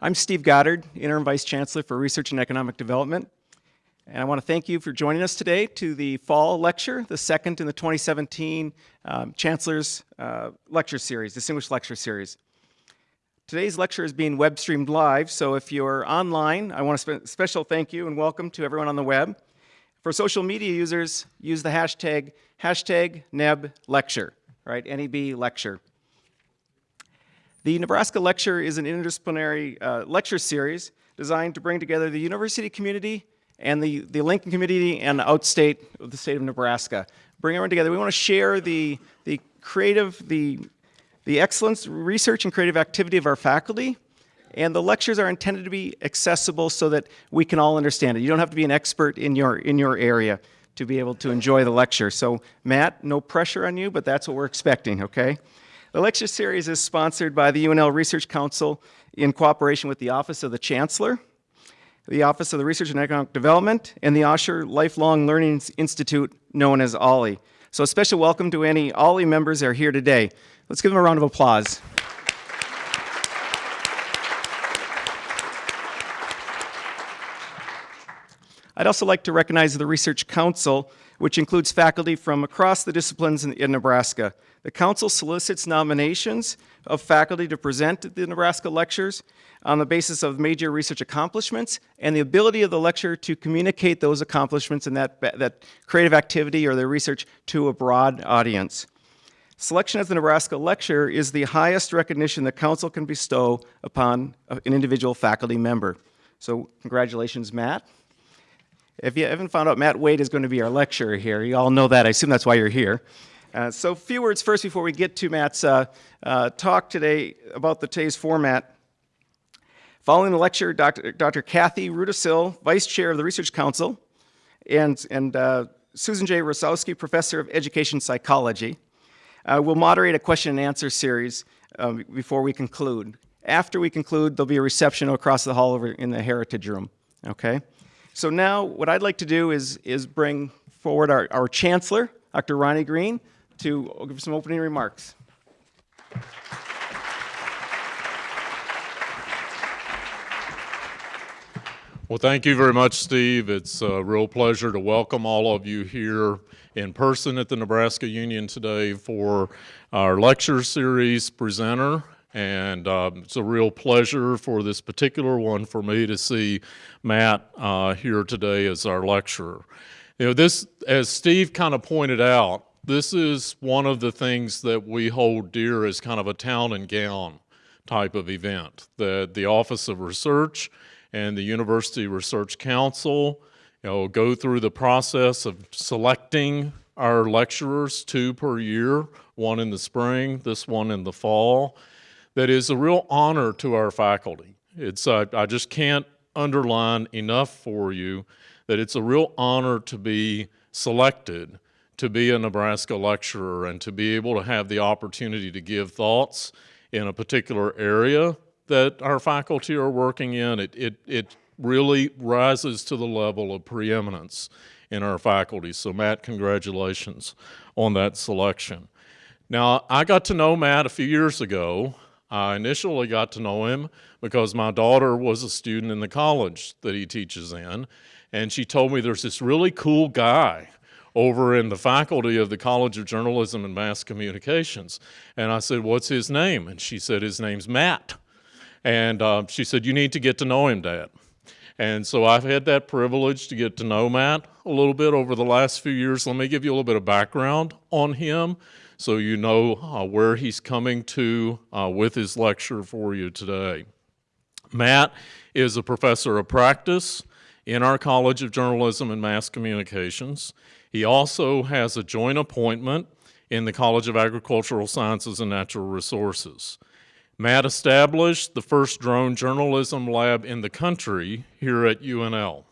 I'm Steve Goddard, Interim Vice Chancellor for Research and Economic Development. And I want to thank you for joining us today to the fall lecture, the second in the 2017 um, Chancellor's uh, Lecture Series, Distinguished Lecture Series. Today's lecture is being web streamed live, so if you're online, I want to spe special thank you and welcome to everyone on the web. For social media users, use the hashtag, hashtag NEB lecture, right, NEB lecture. The Nebraska Lecture is an interdisciplinary uh, lecture series designed to bring together the university community and the, the Lincoln community and outstate of the state of Nebraska. Bring everyone together. We want to share the, the creative, the, the excellence, research, and creative activity of our faculty. And the lectures are intended to be accessible so that we can all understand it. You don't have to be an expert in your, in your area to be able to enjoy the lecture. So Matt, no pressure on you, but that's what we're expecting, okay? The lecture series is sponsored by the UNL Research Council in cooperation with the Office of the Chancellor, the Office of the Research and Economic Development, and the Osher Lifelong Learning Institute, known as OLLI. So a special welcome to any OLLI members that are here today. Let's give them a round of applause. I'd also like to recognize the Research Council, which includes faculty from across the disciplines in, in Nebraska. The council solicits nominations of faculty to present at the Nebraska lectures on the basis of major research accomplishments and the ability of the lecturer to communicate those accomplishments and that, that creative activity or their research to a broad audience. Selection as the Nebraska lecturer is the highest recognition the council can bestow upon an individual faculty member. So congratulations, Matt. If you haven't found out, Matt Waite is going to be our lecturer here. You all know that. I assume that's why you're here. Uh, so a few words first before we get to Matt's uh, uh, talk today about the today's format. Following the lecture, Dr. Dr. Kathy Rudisil, Vice Chair of the Research Council, and, and uh, Susan J. Rosowski, Professor of Education Psychology, uh, will moderate a question and answer series before we conclude. After we conclude, there'll be a reception across the hall over in the Heritage Room, okay? So now what I'd like to do is, is bring forward our, our Chancellor, Dr. Ronnie Green, to give some opening remarks. Well, thank you very much, Steve. It's a real pleasure to welcome all of you here in person at the Nebraska Union today for our lecture series presenter. And um, it's a real pleasure for this particular one for me to see Matt uh, here today as our lecturer. You know, this, as Steve kind of pointed out, this is one of the things that we hold dear as kind of a town and gown type of event. The, the Office of Research and the University Research Council you know, go through the process of selecting our lecturers, two per year, one in the spring, this one in the fall. That is a real honor to our faculty. It's, uh, I just can't underline enough for you that it's a real honor to be selected to be a Nebraska lecturer and to be able to have the opportunity to give thoughts in a particular area that our faculty are working in, it, it, it really rises to the level of preeminence in our faculty. So Matt, congratulations on that selection. Now, I got to know Matt a few years ago. I initially got to know him because my daughter was a student in the college that he teaches in, and she told me there's this really cool guy over in the faculty of the College of Journalism and Mass Communications. And I said, what's his name? And she said, his name's Matt. And uh, she said, you need to get to know him, Dad. And so I've had that privilege to get to know Matt a little bit over the last few years. Let me give you a little bit of background on him so you know uh, where he's coming to uh, with his lecture for you today. Matt is a professor of practice in our College of Journalism and Mass Communications. He also has a joint appointment in the College of Agricultural Sciences and Natural Resources. Matt established the first drone journalism lab in the country here at UNL.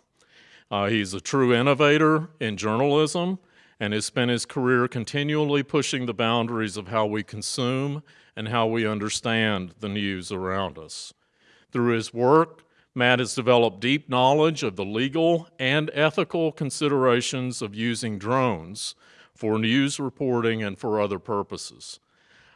Uh, he's a true innovator in journalism and has spent his career continually pushing the boundaries of how we consume and how we understand the news around us. Through his work, Matt has developed deep knowledge of the legal and ethical considerations of using drones for news reporting and for other purposes.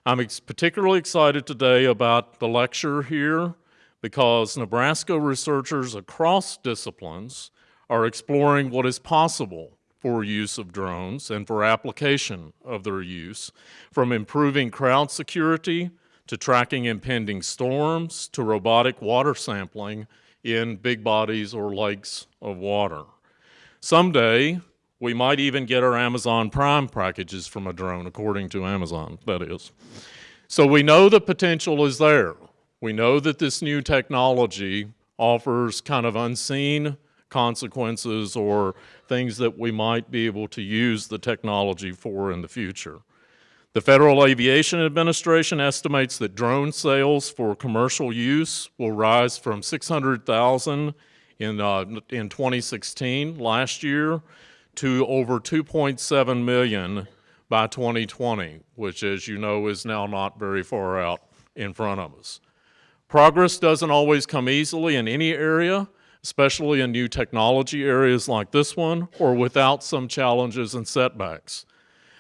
I'm particularly excited today about the lecture here because Nebraska researchers across disciplines are exploring what is possible for use of drones and for application of their use, from improving crowd security to tracking impending storms to robotic water sampling in big bodies or lakes of water. Someday, we might even get our Amazon Prime packages from a drone, according to Amazon, that is. So we know the potential is there. We know that this new technology offers kind of unseen consequences or things that we might be able to use the technology for in the future. The Federal Aviation Administration estimates that drone sales for commercial use will rise from 600,000 in, uh, in 2016, last year, to over 2.7 million by 2020, which, as you know, is now not very far out in front of us. Progress doesn't always come easily in any area, especially in new technology areas like this one, or without some challenges and setbacks.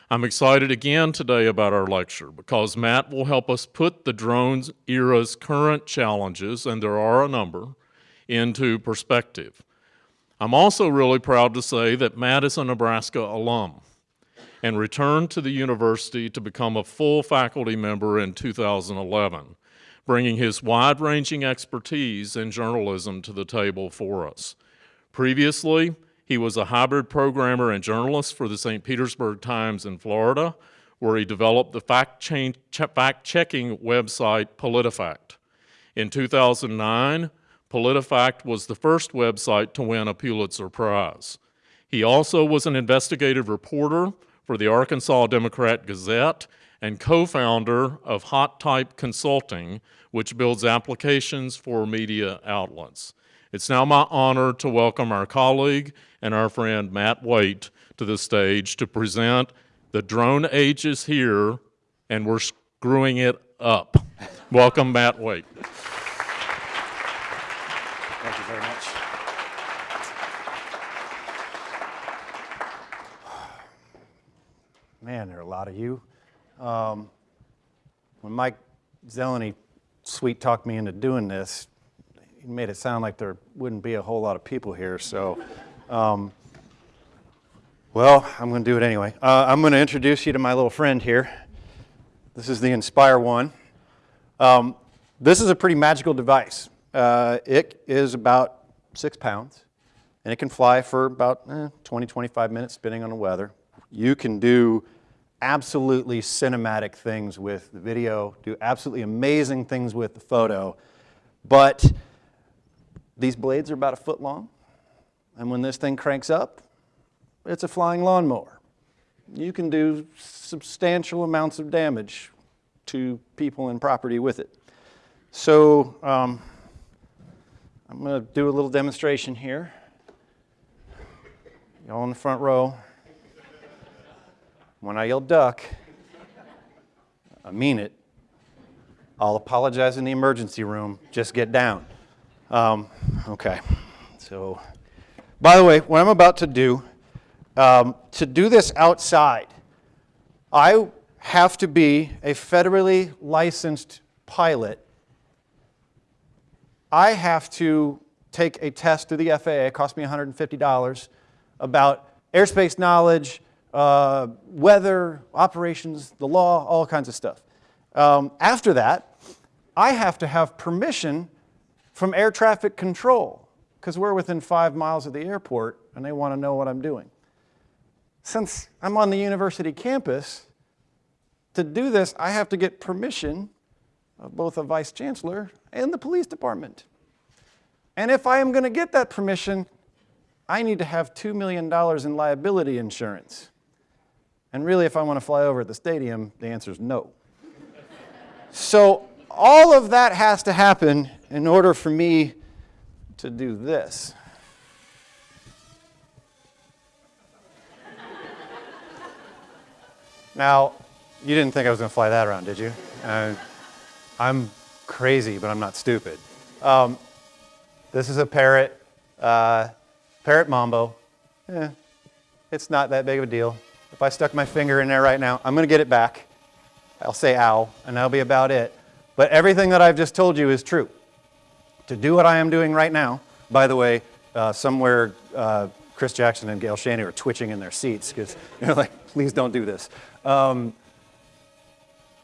I'm excited again today about our lecture because Matt will help us put the drones era's current challenges, and there are a number, into perspective. I'm also really proud to say that Matt is a Nebraska alum and returned to the university to become a full faculty member in 2011, bringing his wide-ranging expertise in journalism to the table for us. Previously, he was a hybrid programmer and journalist for the St. Petersburg Times in Florida, where he developed the fact-checking website PolitiFact. In 2009, PolitiFact was the first website to win a Pulitzer Prize. He also was an investigative reporter for the Arkansas Democrat Gazette and co-founder of Hot Type Consulting, which builds applications for media outlets. It's now my honor to welcome our colleague and our friend Matt Waite to the stage to present The Drone Age is Here and We're Screwing It Up. welcome, Matt Waite. Thank you very much. Man, there are a lot of you. Um, when Mike Zeleny sweet talked me into doing this, made it sound like there wouldn't be a whole lot of people here. So, um, well, I'm going to do it anyway. Uh, I'm going to introduce you to my little friend here. This is the Inspire One. Um, this is a pretty magical device. Uh, it is about six pounds, and it can fly for about eh, 20, 25 minutes, depending on the weather. You can do absolutely cinematic things with the video, do absolutely amazing things with the photo, but these blades are about a foot long, and when this thing cranks up, it's a flying lawnmower. You can do substantial amounts of damage to people and property with it. So um, I'm going to do a little demonstration here. Y'all in the front row. When I yell duck, I mean it. I'll apologize in the emergency room. Just get down. Um, okay. So, by the way, what I'm about to do, um, to do this outside, I have to be a federally licensed pilot I have to take a test through the FAA, it cost me $150, about airspace knowledge, uh, weather, operations, the law, all kinds of stuff. Um, after that, I have to have permission from air traffic control because we're within five miles of the airport and they want to know what I'm doing. Since I'm on the university campus, to do this, I have to get permission of both a vice chancellor and the police department. And if I am going to get that permission, I need to have $2 million in liability insurance. And really, if I want to fly over at the stadium, the answer is no. so all of that has to happen in order for me to do this. Now, you didn't think I was going to fly that around, did you? Uh, I'm crazy, but I'm not stupid. Um, this is a parrot, uh, parrot mambo. Eh, it's not that big of a deal. If I stuck my finger in there right now, I'm going to get it back. I'll say ow, and that'll be about it. But everything that I've just told you is true. to do what I am doing right now. By the way, uh, somewhere uh, Chris Jackson and Gail Shaney are twitching in their seats because they're like, please don't do this. Um,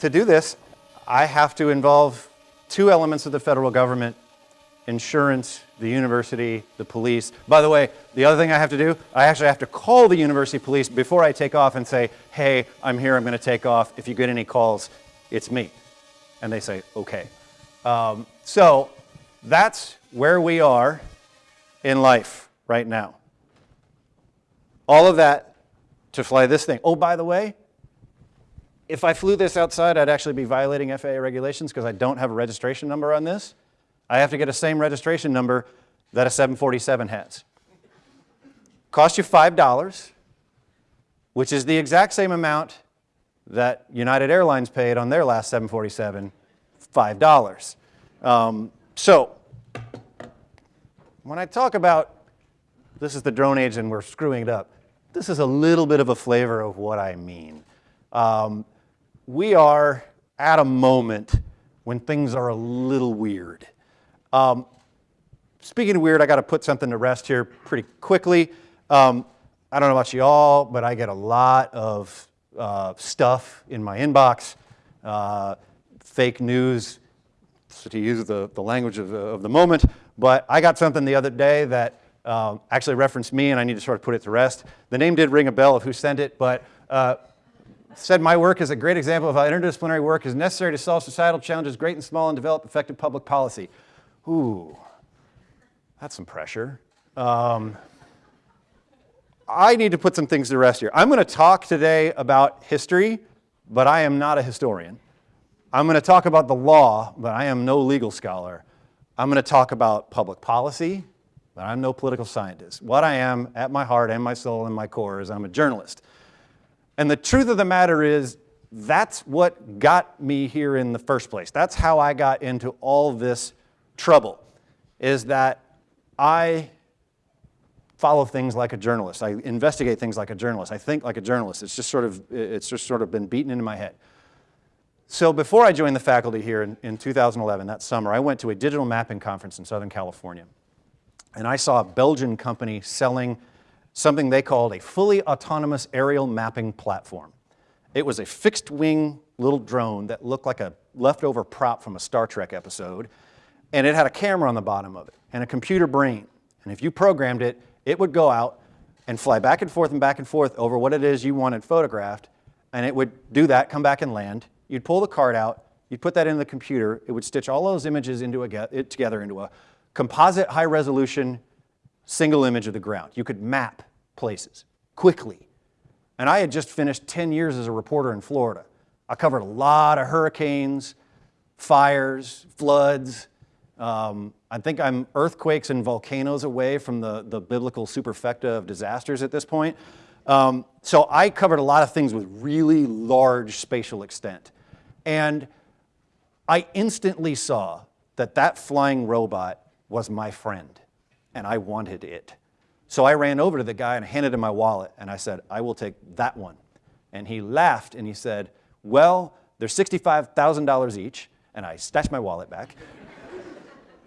to do this, I have to involve two elements of the federal government insurance, the university, the police. By the way, the other thing I have to do, I actually have to call the university police before I take off and say, hey, I'm here, I'm going to take off. If you get any calls, it's me. And they say, okay. Um, so that's where we are in life right now. All of that to fly this thing. Oh, by the way, if I flew this outside, I'd actually be violating FAA regulations because I don't have a registration number on this. I have to get a same registration number that a 747 has. Cost you $5, which is the exact same amount that United Airlines paid on their last 747, $5. Um, so, when I talk about this is the drone age and we're screwing it up, this is a little bit of a flavor of what I mean. Um, we are at a moment when things are a little weird. Um, speaking of weird, I got to put something to rest here pretty quickly. Um, I don't know about you all, but I get a lot of uh, stuff in my inbox, uh, fake news, so to use the, the language of the, of the moment. But I got something the other day that um, actually referenced me, and I need to sort of put it to rest. The name did ring a bell of who sent it, but uh, said my work is a great example of how interdisciplinary work is necessary to solve societal challenges, great and small, and develop effective public policy. Ooh, that's some pressure. Um, I need to put some things to rest here. I'm going to talk today about history, but I am not a historian. I'm going to talk about the law, but I am no legal scholar. I'm going to talk about public policy, but I'm no political scientist. What I am at my heart and my soul and my core is I'm a journalist. And the truth of the matter is, that's what got me here in the first place. That's how I got into all this trouble, is that I follow things like a journalist. I investigate things like a journalist. I think like a journalist. It's just sort of, it's just sort of been beaten into my head. So before I joined the faculty here in, in 2011, that summer, I went to a digital mapping conference in Southern California. And I saw a Belgian company selling something they called a fully autonomous aerial mapping platform. It was a fixed wing little drone that looked like a leftover prop from a Star Trek episode, and it had a camera on the bottom of it and a computer brain. And if you programmed it, it would go out and fly back and forth and back and forth over what it is you wanted photographed, and it would do that, come back and land. You'd pull the card out, you'd put that in the computer, it would stitch all those images into a, it together into a composite high resolution single image of the ground. You could map places quickly. And I had just finished 10 years as a reporter in Florida. I covered a lot of hurricanes, fires, floods. Um, I think I'm earthquakes and volcanoes away from the, the biblical superfecta of disasters at this point. Um, so I covered a lot of things with really large spatial extent. And I instantly saw that that flying robot was my friend, and I wanted it. So I ran over to the guy and handed him my wallet, and I said, I will take that one. And he laughed and he said, well, they're $65,000 each, and I stashed my wallet back.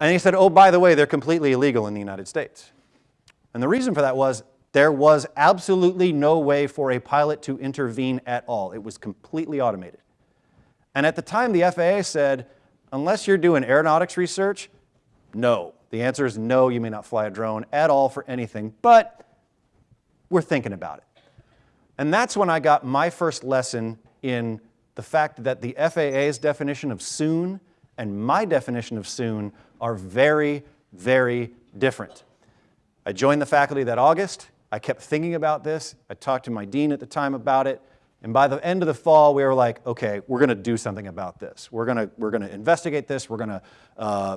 And he said, oh, by the way, they're completely illegal in the United States. And the reason for that was there was absolutely no way for a pilot to intervene at all. It was completely automated. And at the time, the FAA said, unless you're doing aeronautics research, no. The answer is no, you may not fly a drone at all for anything, but we're thinking about it. And that's when I got my first lesson in the fact that the FAA's definition of soon and my definition of soon are very, very different. I joined the faculty that August. I kept thinking about this. I talked to my dean at the time about it. And by the end of the fall, we were like, okay, we're going to do something about this. We're going to, we're going to investigate this. We're going to uh,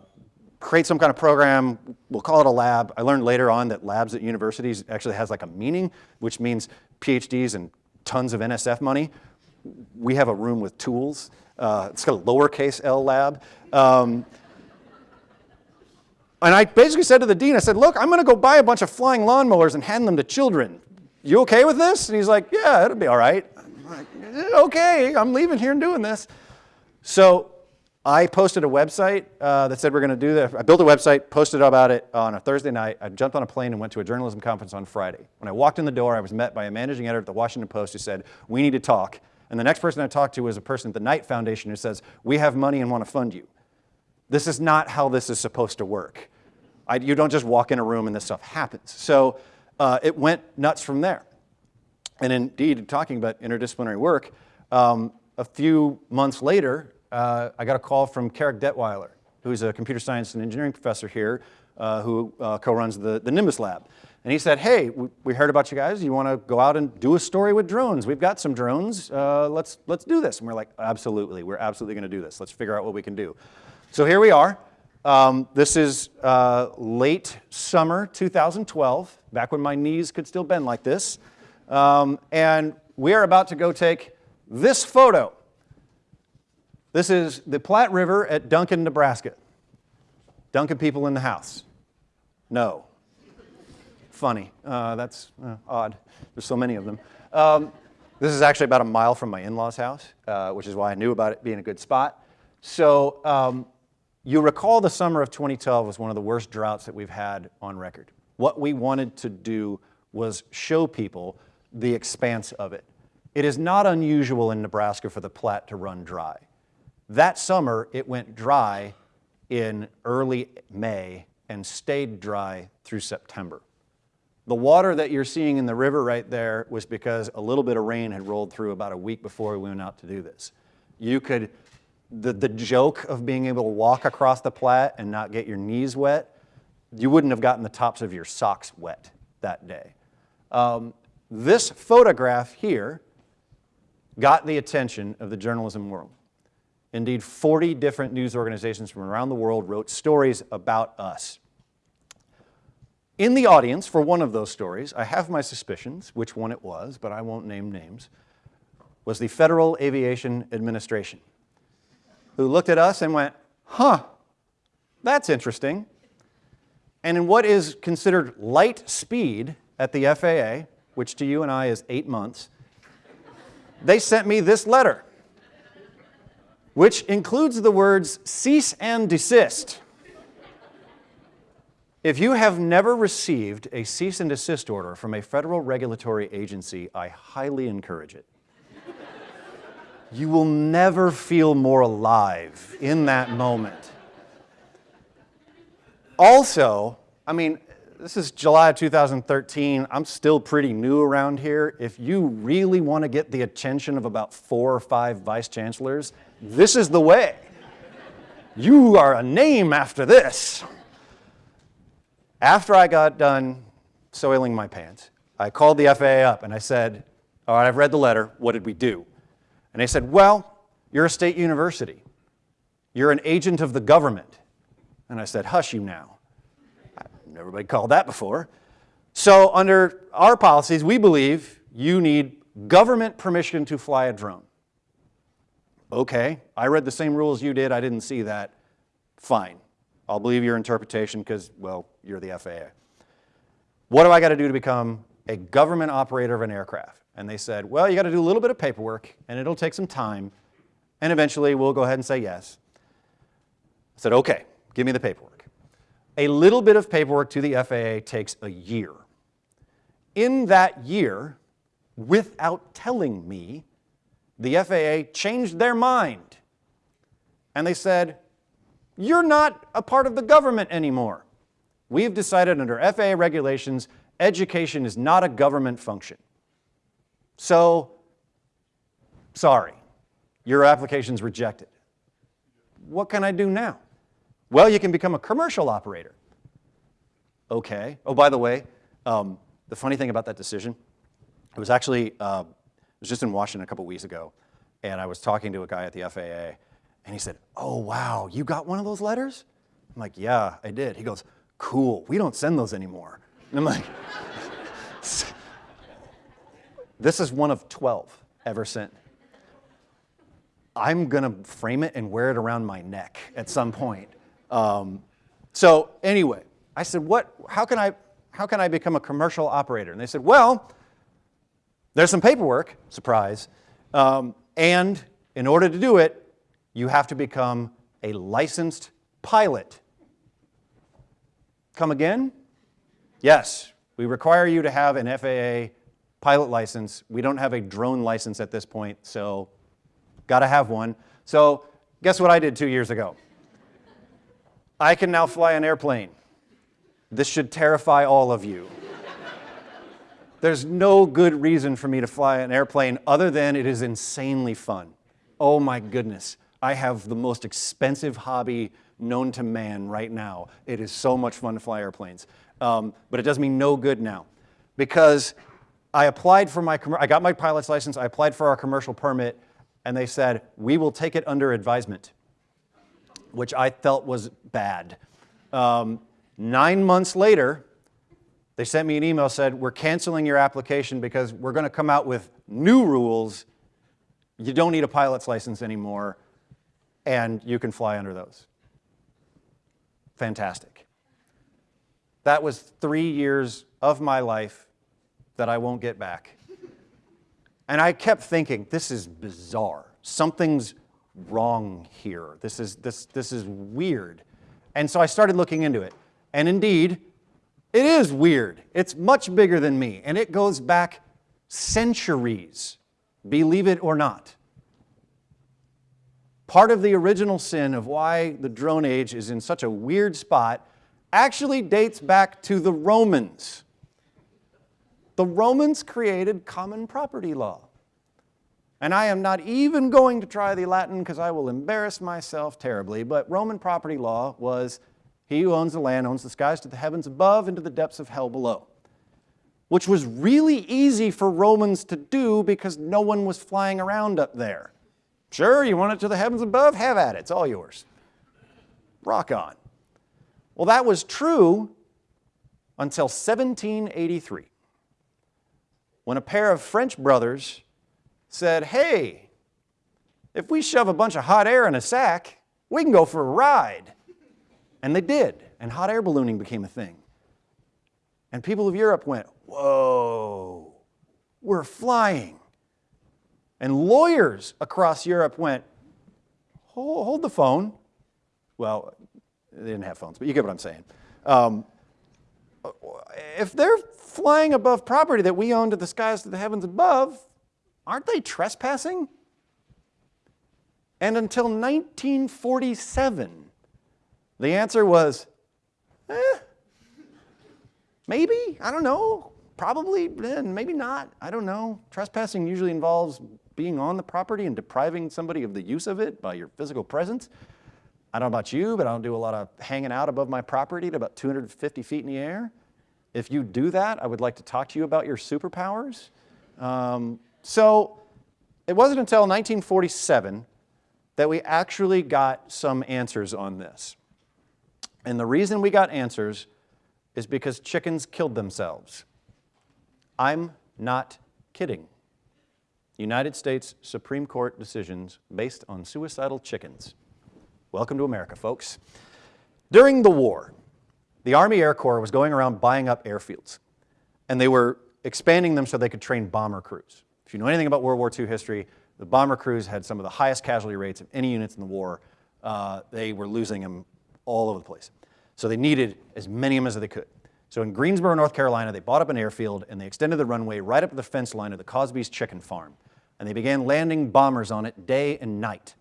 create some kind of program, we'll call it a lab. I learned later on that labs at universities actually has like a meaning, which means PhDs and tons of NSF money. We have a room with tools. Uh, it's got a lowercase L lab. Um, and I basically said to the dean, I said, look, I'm going to go buy a bunch of flying lawnmowers and hand them to children. You okay with this? And he's like, yeah, it'll be all right. I'm like, okay, I'm leaving here and doing this. So I posted a website uh, that said we're going to do that. I built a website, posted about it on a Thursday night. I jumped on a plane and went to a journalism conference on Friday. When I walked in the door, I was met by a managing editor at the Washington Post who said, We need to talk. And the next person I talked to was a person at the Knight Foundation who says, We have money and want to fund you. This is not how this is supposed to work. I, you don't just walk in a room and this stuff happens. So uh, it went nuts from there. And indeed, talking about interdisciplinary work, um, a few months later, uh, I got a call from Carrick Detweiler, who's a computer science and engineering professor here, uh, who uh, co-runs the, the Nimbus Lab. And he said, hey, we, heard about you guys. You want to go out and do a story with drones? We've got some drones. Uh, let's, let's do this. And we're like, absolutely. We're absolutely going to do this. Let's figure out what we can do. So here we are. Um, this is uh, late summer 2012, back when my knees could still bend like this. Um, and we are about to go take this photo. This is the Platte River at Duncan, Nebraska. Duncan people in the house. No. Funny. Uh, that's uh, odd. There's so many of them. Um, this is actually about a mile from my in-laws' house, uh, which is why I knew about it being a good spot. So um, you recall the summer of 2012 was one of the worst droughts that we've had on record. What we wanted to do was show people the expanse of it. It is not unusual in Nebraska for the Platte to run dry. That summer, it went dry in early May and stayed dry through September. The water that you're seeing in the river right there was because a little bit of rain had rolled through about a week before we went out to do this. You could, the, the joke of being able to walk across the Platte and not get your knees wet, you wouldn't have gotten the tops of your socks wet that day. Um, this photograph here got the attention of the journalism world. Indeed, 40 different news organizations from around the world wrote stories about us. In the audience for one of those stories, I have my suspicions which one it was, but I won't name names, was the Federal Aviation Administration, who looked at us and went, huh, that's interesting. And in what is considered light speed at the FAA, which to you and I is eight months, they sent me this letter, which includes the words cease and desist. If you have never received a cease and desist order from a federal regulatory agency, I highly encourage it. you will never feel more alive in that moment. Also, I mean, this is July of 2013. I'm still pretty new around here. If you really want to get the attention of about four or five vice chancellors, this is the way. You are a name after this. After I got done soiling my pants, I called the FAA up and I said, all right, I've read the letter. What did we do? And they said, well, you're a state university. You're an agent of the government. And I said, hush you now. Been called that before. So under our policies, we believe you need government permission to fly a drone. Okay, I read the same rules you did. I didn't see that. Fine. I'll believe your interpretation because, well, you're the FAA. What do I got to do to become a government operator of an aircraft? And they said, well, you got to do a little bit of paperwork and it'll take some time and eventually we'll go ahead and say yes. I said, okay, give me the paperwork. A little bit of paperwork to the FAA takes a year. In that year, without telling me, the FAA changed their mind. And they said, you're not a part of the government anymore. We've decided under FAA regulations, education is not a government function. So, sorry, your application's rejected. What can I do now? Well, you can become a commercial operator. Okay. Oh, by the way, um, the funny thing about that decision, it was actually, uh, it was just in Washington a couple weeks ago, and I was talking to a guy at the FAA, and he said, oh, wow, you got one of those letters? I'm like, yeah, I did. He goes, cool, we don't send those anymore. And I'm like, this is one of 12 ever sent. I'm gonna frame it and wear it around my neck at some point. Um, so anyway, I said, what, how can I, how can I become a commercial operator? And they said, well, there's some paperwork, surprise, um, and in order to do it, you have to become a licensed pilot. Come again? Yes, we require you to have an FAA pilot license. We don't have a drone license at this point, so got to have one. So guess what I did two years ago? I can now fly an airplane. This should terrify all of you. There's no good reason for me to fly an airplane other than it is insanely fun. Oh my goodness. I have the most expensive hobby known to man right now. It is so much fun to fly airplanes. Um, but it does me no good now because I applied for my, I got my pilot's license, I applied for our commercial permit, and they said, we will take it under advisement, which I felt was bad. Um, nine months later, they sent me an email said, we're canceling your application because we're going to come out with new rules. You don't need a pilot's license anymore, and you can fly under those. Fantastic. That was three years of my life that I won't get back. And I kept thinking, this is bizarre. Something's wrong here. This is, this, this is weird. And so I started looking into it. And indeed, it is weird. It's much bigger than me, and it goes back centuries, believe it or not. Part of the original sin of why the drone age is in such a weird spot actually dates back to the Romans. The Romans created common property law. And I am not even going to try the Latin because I will embarrass myself terribly, but Roman property law was he who owns the land owns the skies to the heavens above and to the depths of hell below, which was really easy for Romans to do because no one was flying around up there. Sure, you want it to the heavens above? Have at it. It's all yours. Rock on. Well, that was true until 1783, when a pair of French brothers said, Hey, if we shove a bunch of hot air in a sack, we can go for a ride. And they did, and hot air ballooning became a thing. And people of Europe went, Whoa, we're flying. And lawyers across Europe went, Hold, hold the phone. Well, they didn't have phones, but you get what I'm saying. Um, if they're flying above property that we own to the skies to the heavens above, aren't they trespassing? And until 1947, the answer was, eh, maybe, I don't know, probably, eh, maybe not, I don't know. Trespassing usually involves being on the property and depriving somebody of the use of it by your physical presence. I don't know about you, but I don't do a lot of hanging out above my property at about 250 feet in the air. If you do that, I would like to talk to you about your superpowers. Um, so it wasn't until 1947 that we actually got some answers on this. And the reason we got answers is because chickens killed themselves. I'm not kidding. United States Supreme Court decisions based on suicidal chickens. Welcome to America, folks. During the war, the Army Air Corps was going around buying up airfields, and they were expanding them so they could train bomber crews. If you know anything about World War II history, the bomber crews had some of the highest casualty rates of any units in the war. Uh, they were losing them all over the place. So they needed as many of them as they could. So in Greensboro, North Carolina, they bought up an airfield and they extended the runway right up to the fence line of the Causby's chicken farm. And they began landing bombers on it day and night.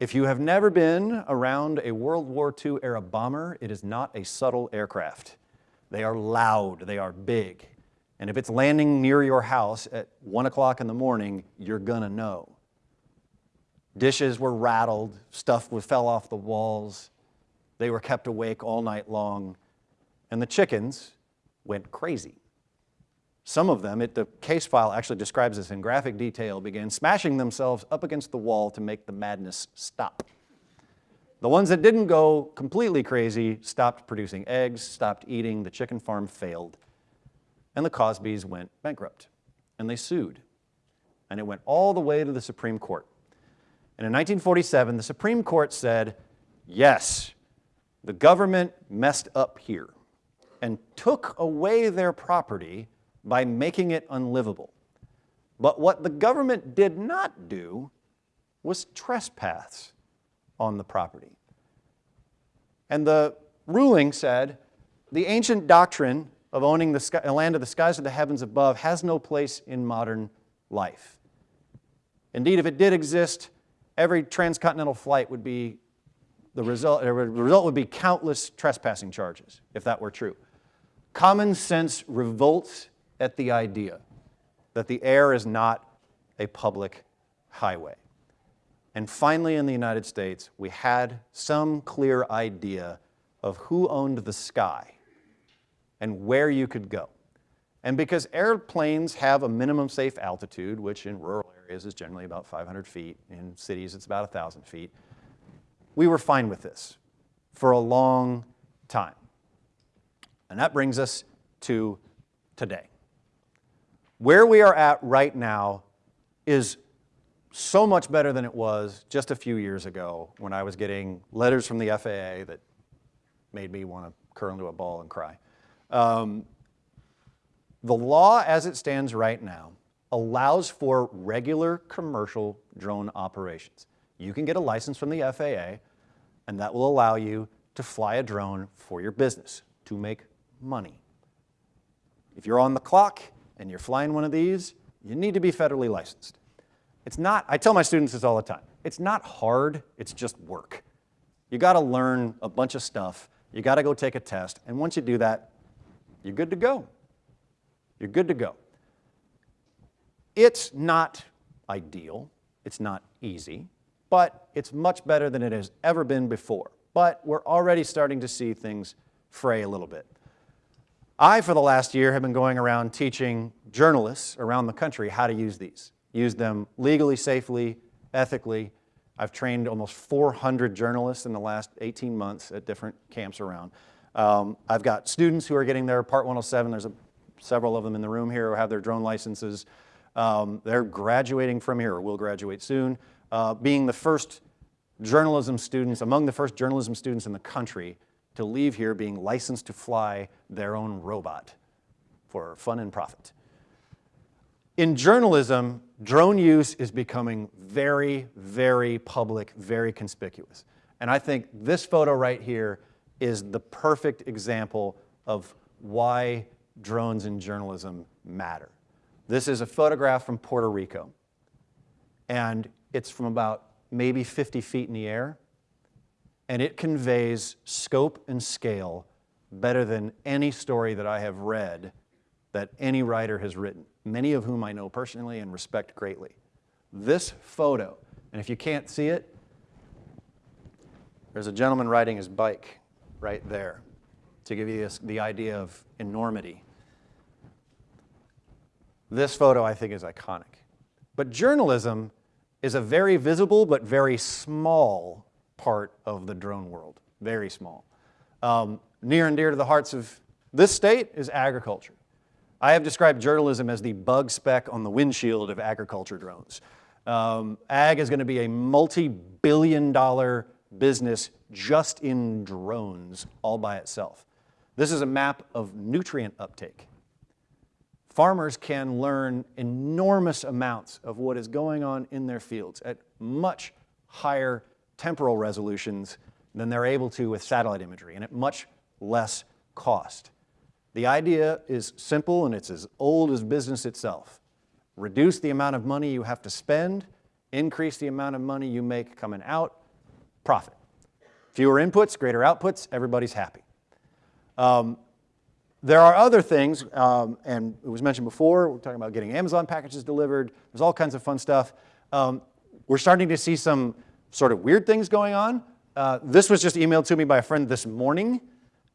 If you have never been around a World War II era bomber, it is not a subtle aircraft. They are loud, they are big. And if it's landing near your house at one o'clock in the morning, you're gonna know. Dishes were rattled, stuff fell off the walls. They were kept awake all night long. And the chickens went crazy. Some of them, it, the case file actually describes this in graphic detail, began smashing themselves up against the wall to make the madness stop. The ones that didn't go completely crazy stopped producing eggs, stopped eating, the chicken farm failed, and the Causbys went bankrupt. And they sued. And it went all the way to the Supreme Court. And in 1947, the Supreme Court said, yes, the government messed up here and took away their property by making it unlivable. But what the government did not do was trespass on the property. And the ruling said, the ancient doctrine of owning the sky, land of the skies or the heavens above has no place in modern life. Indeed, if it did exist, every transcontinental flight would be the result, the result would be countless trespassing charges, if that were true. Common sense revolts at the idea that the air is not a public highway. And finally, in the United States, we had some clear idea of who owned the sky and where you could go. And because airplanes have a minimum safe altitude, which in rural areas is generally about 500 feet, in cities it's about 1,000 feet, we were fine with this for a long time. And that brings us to today. Where we are at right now is so much better than it was just a few years ago when I was getting letters from the FAA that made me want to curl into a ball and cry. Um, the law as it stands right now allows for regular commercial drone operations. You can get a license from the FAA and that will allow you to fly a drone for your business to make money. If you're on the clock and you're flying one of these, you need to be federally licensed. It's not, I tell my students this all the time, it's not hard, it's just work. You gotta learn a bunch of stuff, you gotta go take a test, and once you do that, you're good to go. You're good to go. It's not ideal, it's not easy, but it's much better than it has ever been before. But we're already starting to see things fray a little bit. I, for the last year, have been going around teaching journalists around the country how to use these. Use them legally, safely, ethically. I've trained almost 400 journalists in the last 18 months at different camps around. Um, I've got students who are getting their Part 107. There's a, several of them in the room here who have their drone licenses. Um, they're graduating from here, or will graduate soon, uh, being the first journalism students, among the first journalism students in the country to leave here being licensed to fly their own robot for fun and profit. In journalism, drone use is becoming very, very public, very conspicuous. And I think this photo right here is the perfect example of why drones in journalism matter. This is a photograph from Puerto Rico. And it's from about maybe 50 feet in the air. And it conveys scope and scale better than any story that I have read that any writer has written, many of whom I know personally and respect greatly. This photo, and if you can't see it, there's a gentleman riding his bike right there to give you the idea of enormity. This photo, I think, is iconic. But journalism is a very visible but very small part of the drone world, very small. Um, near and dear to the hearts of this state is agriculture. I have described journalism as the bug speck on the windshield of agriculture drones. Um, ag is going to be a multi-billion dollar business just in drones all by itself. This is a map of nutrient uptake. Farmers can learn enormous amounts of what is going on in their fields at much higher temporal resolutions than they're able to with satellite imagery and at much less cost. The idea is simple and it's as old as business itself. Reduce the amount of money you have to spend, increase the amount of money you make coming out, profit. Fewer inputs, greater outputs, everybody's happy. Um, there are other things, um, and it was mentioned before, we're talking about getting Amazon packages delivered. There's all kinds of fun stuff. Um, we're starting to see some sort of weird things going on. Uh, this was just emailed to me by a friend this morning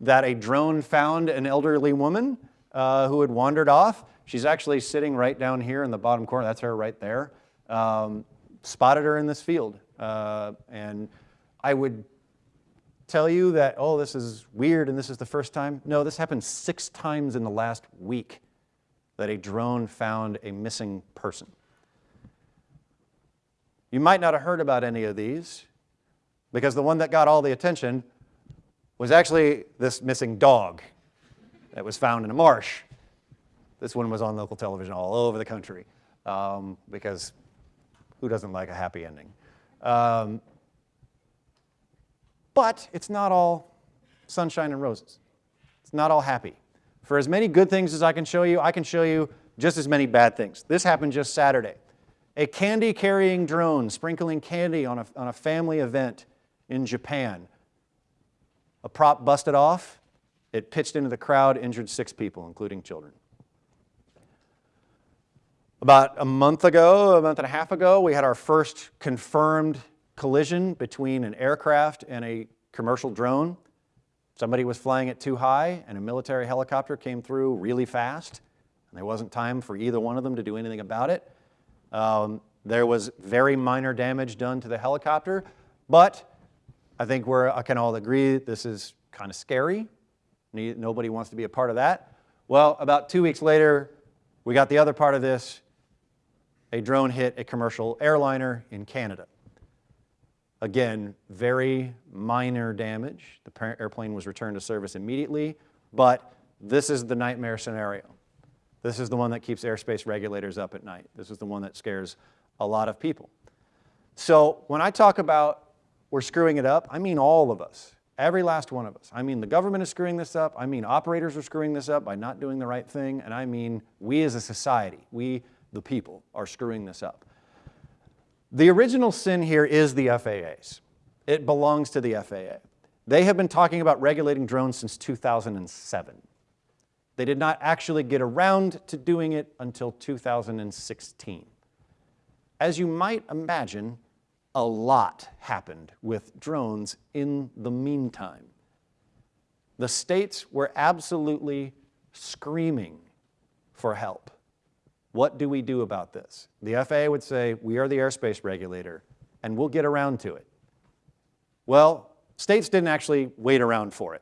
that a drone found an elderly woman uh, who had wandered off. She's actually sitting right down here in the bottom corner. That's her right there. Um, spotted her in this field. Uh, and I would tell you that, oh, this is weird and this is the first time. No, this happened six times in the last week that a drone found a missing person. You might not have heard about any of these because the one that got all the attention was actually this missing dog that was found in a marsh. This one was on local television all over the country um, because who doesn't like a happy ending? Um, But it's not all sunshine and roses. It's not all happy. For as many good things as I can show you, I can show you just as many bad things. This happened just Saturday. A candy carrying drone sprinkling candy on a, on a family event in Japan. A prop busted off, it pitched into the crowd, injured six people, including children. About a month ago, a month and a half ago, we had our first confirmed collision between an aircraft and a commercial drone. Somebody was flying it too high, and a military helicopter came through really fast, and there wasn't time for either one of them to do anything about it. Um, there was very minor damage done to the helicopter, but I think we're, I can all agree this is kind of scary. Nobody wants to be a part of that. Well, about two weeks later, we got the other part of this. A drone hit a commercial airliner in Canada. Again, very minor damage. The airplane was returned to service immediately, but this is the nightmare scenario. This is the one that keeps airspace regulators up at night. This is the one that scares a lot of people. So when I talk about we're screwing it up, I mean all of us, every last one of us. I mean the government is screwing this up. I mean operators are screwing this up by not doing the right thing. And I mean we as a society, we the people, are screwing this up. The original sin here is the FAA's. It belongs to the FAA. They have been talking about regulating drones since 2007. They did not actually get around to doing it until 2016. As you might imagine, a lot happened with drones in the meantime. The states were absolutely screaming for help. What do we do about this? The FAA would say, we are the airspace regulator, and we'll get around to it. Well, states didn't actually wait around for it.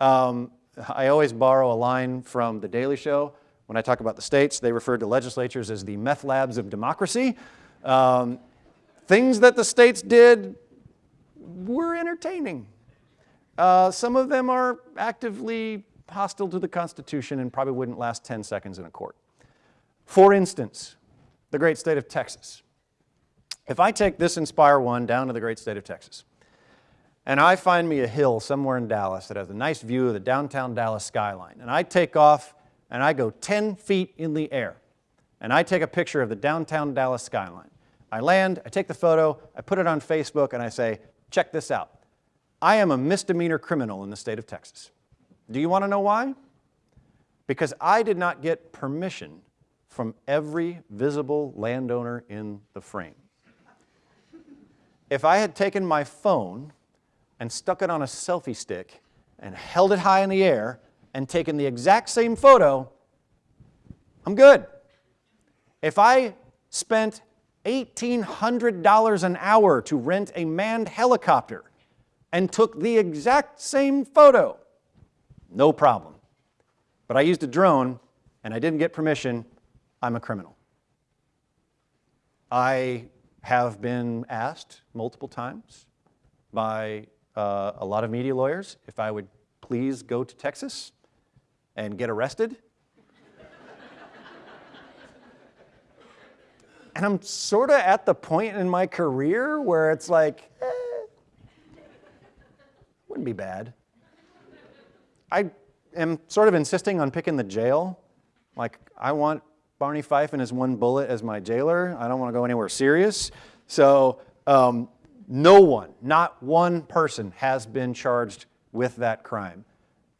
Um, I always borrow a line from The Daily Show. When I talk about the states, they refer to legislatures as the meth labs of democracy. Um, things that the states did were entertaining. Uh, some of them are actively hostile to the Constitution and probably wouldn't last 10 seconds in a court. For instance, the great state of Texas. If I take this Inspire 1 down to the great state of Texas, and I find me a hill somewhere in Dallas that has a nice view of the downtown Dallas skyline, and I take off and I go 10 feet in the air, and I take a picture of the downtown Dallas skyline. I land, I take the photo, I put it on Facebook, and I say, check this out. I am a misdemeanor criminal in the state of Texas. Do you want to know why? Because I did not get permission from every visible landowner in the frame. If I had taken my phone and stuck it on a selfie stick and held it high in the air and taken the exact same photo, I'm good. If I spent $1,800 an hour to rent a manned helicopter and took the exact same photo, no problem. But I used a drone and I didn't get permission, I'm a criminal. I have been asked multiple times by uh, a lot of media lawyers if I would please go to Texas and get arrested. and I'm sort of at the point in my career where it's like, eh, wouldn't be bad. I am sort of insisting on picking the jail. Like, I want Barney Fife and his one bullet as my jailer. I don't want to go anywhere serious. So, um, no one, not one person, has been charged with that crime.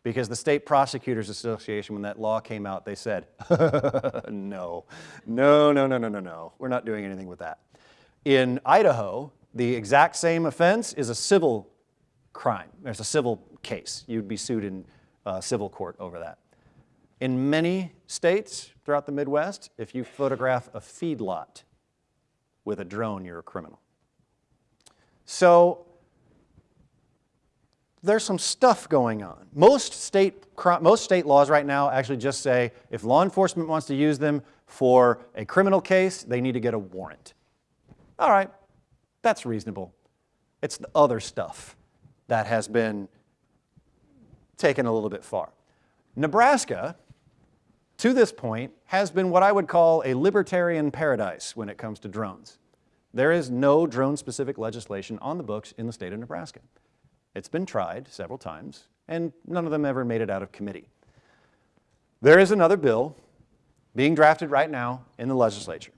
Because the State Prosecutors Association, when that law came out, they said, no, no, no, no, no, no, no. We're not doing anything with that. In Idaho, the exact same offense is a civil crime. There's a civil case. You'd be sued in uh, civil court over that. In many states throughout the Midwest, if you photograph a feedlot with a drone, you're a criminal. So there's some stuff going on. Most state, most state laws right now actually just say if law enforcement wants to use them for a criminal case, they need to get a warrant. All right, that's reasonable. It's the other stuff that has been taken a little bit far. Nebraska, to this point, has been what I would call a libertarian paradise when it comes to drones. There is no drone specific legislation on the books in the state of Nebraska. It's been tried several times, and none of them ever made it out of committee. There is another bill being drafted right now in the legislature.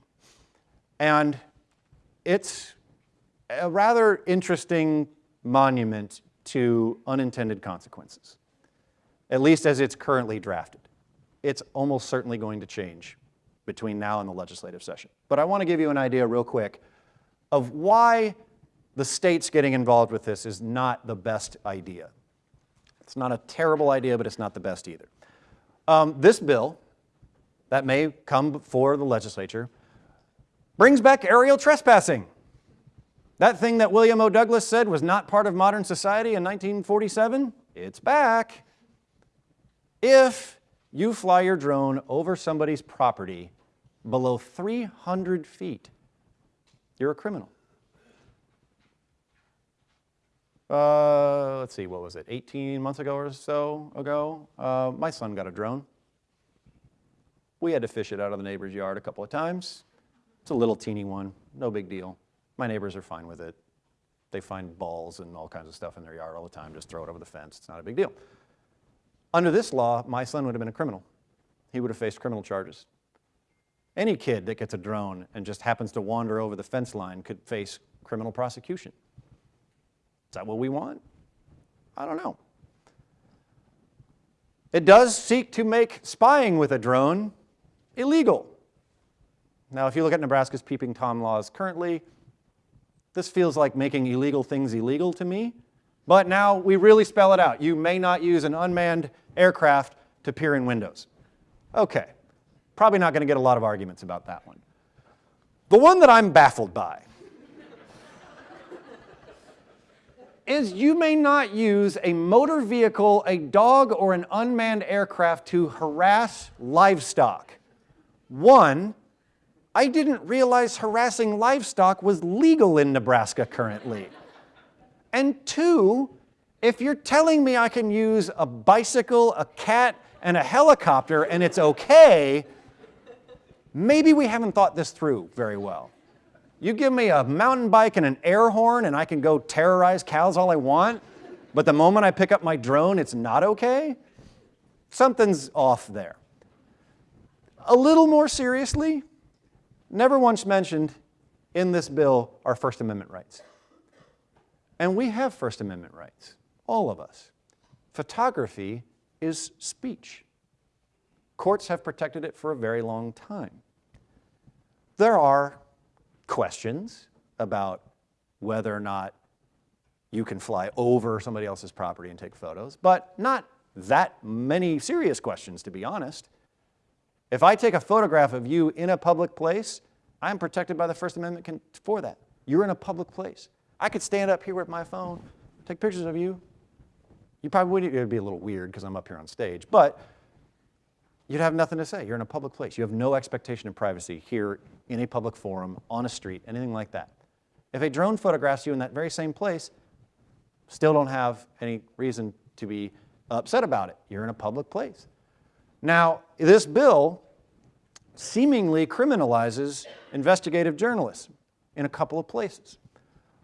And it's a rather interesting monument to unintended consequences, at least as it's currently drafted. It's almost certainly going to change between now and the legislative session. But I want to give you an idea real quick of why the states getting involved with this is not the best idea. It's not a terrible idea, but it's not the best either. Um, this bill that may come before the legislature brings back aerial trespassing. That thing that William O. Douglas said was not part of modern society in 1947, it's back. If you fly your drone over somebody's property below 300 feet, you're a criminal. Uh, let's see, what was it, 18 months ago or so ago? Uh, my son got a drone. We had to fish it out of the neighbor's yard a couple of times. It's a little teeny one, no big deal. My neighbors are fine with it. They find balls and all kinds of stuff in their yard all the time, just throw it over the fence, it's not a big deal. Under this law, my son would have been a criminal. He would have faced criminal charges. Any kid that gets a drone and just happens to wander over the fence line could face criminal prosecution. Is that what we want? I don't know. It does seek to make spying with a drone illegal. Now, if you look at Nebraska's peeping Tom laws currently, this feels like making illegal things illegal to me. But now we really spell it out. You may not use an unmanned aircraft to peer in windows. Okay, probably not going to get a lot of arguments about that one. The one that I'm baffled by is you may not use a motor vehicle, a dog, or an unmanned aircraft to harass livestock. One, I didn't realize harassing livestock was legal in Nebraska currently. And two, if you're telling me I can use a bicycle, a cat, and a helicopter and it's okay, maybe we haven't thought this through very well. You give me a mountain bike and an air horn and I can go terrorize cows all I want, but the moment I pick up my drone, it's not okay? Something's off there. A little more seriously, never once mentioned in this bill are First Amendment rights. And we have First Amendment rights, all of us. Photography is speech. Courts have protected it for a very long time. There are questions about whether or not you can fly over somebody else's property and take photos, but not that many serious questions, to be honest. If I take a photograph of you in a public place, I'm protected by the First Amendment for that. You're in a public place. I could stand up here with my phone, take pictures of you. You probably would, it'd be a little weird because I'm up here on stage, but you'd have nothing to say. You're in a public place. You have no expectation of privacy here in a public forum, on a street, anything like that. If a drone photographs you in that very same place, still don't have any reason to be upset about it. You're in a public place. Now, this bill seemingly criminalizes investigative journalism in a couple of places.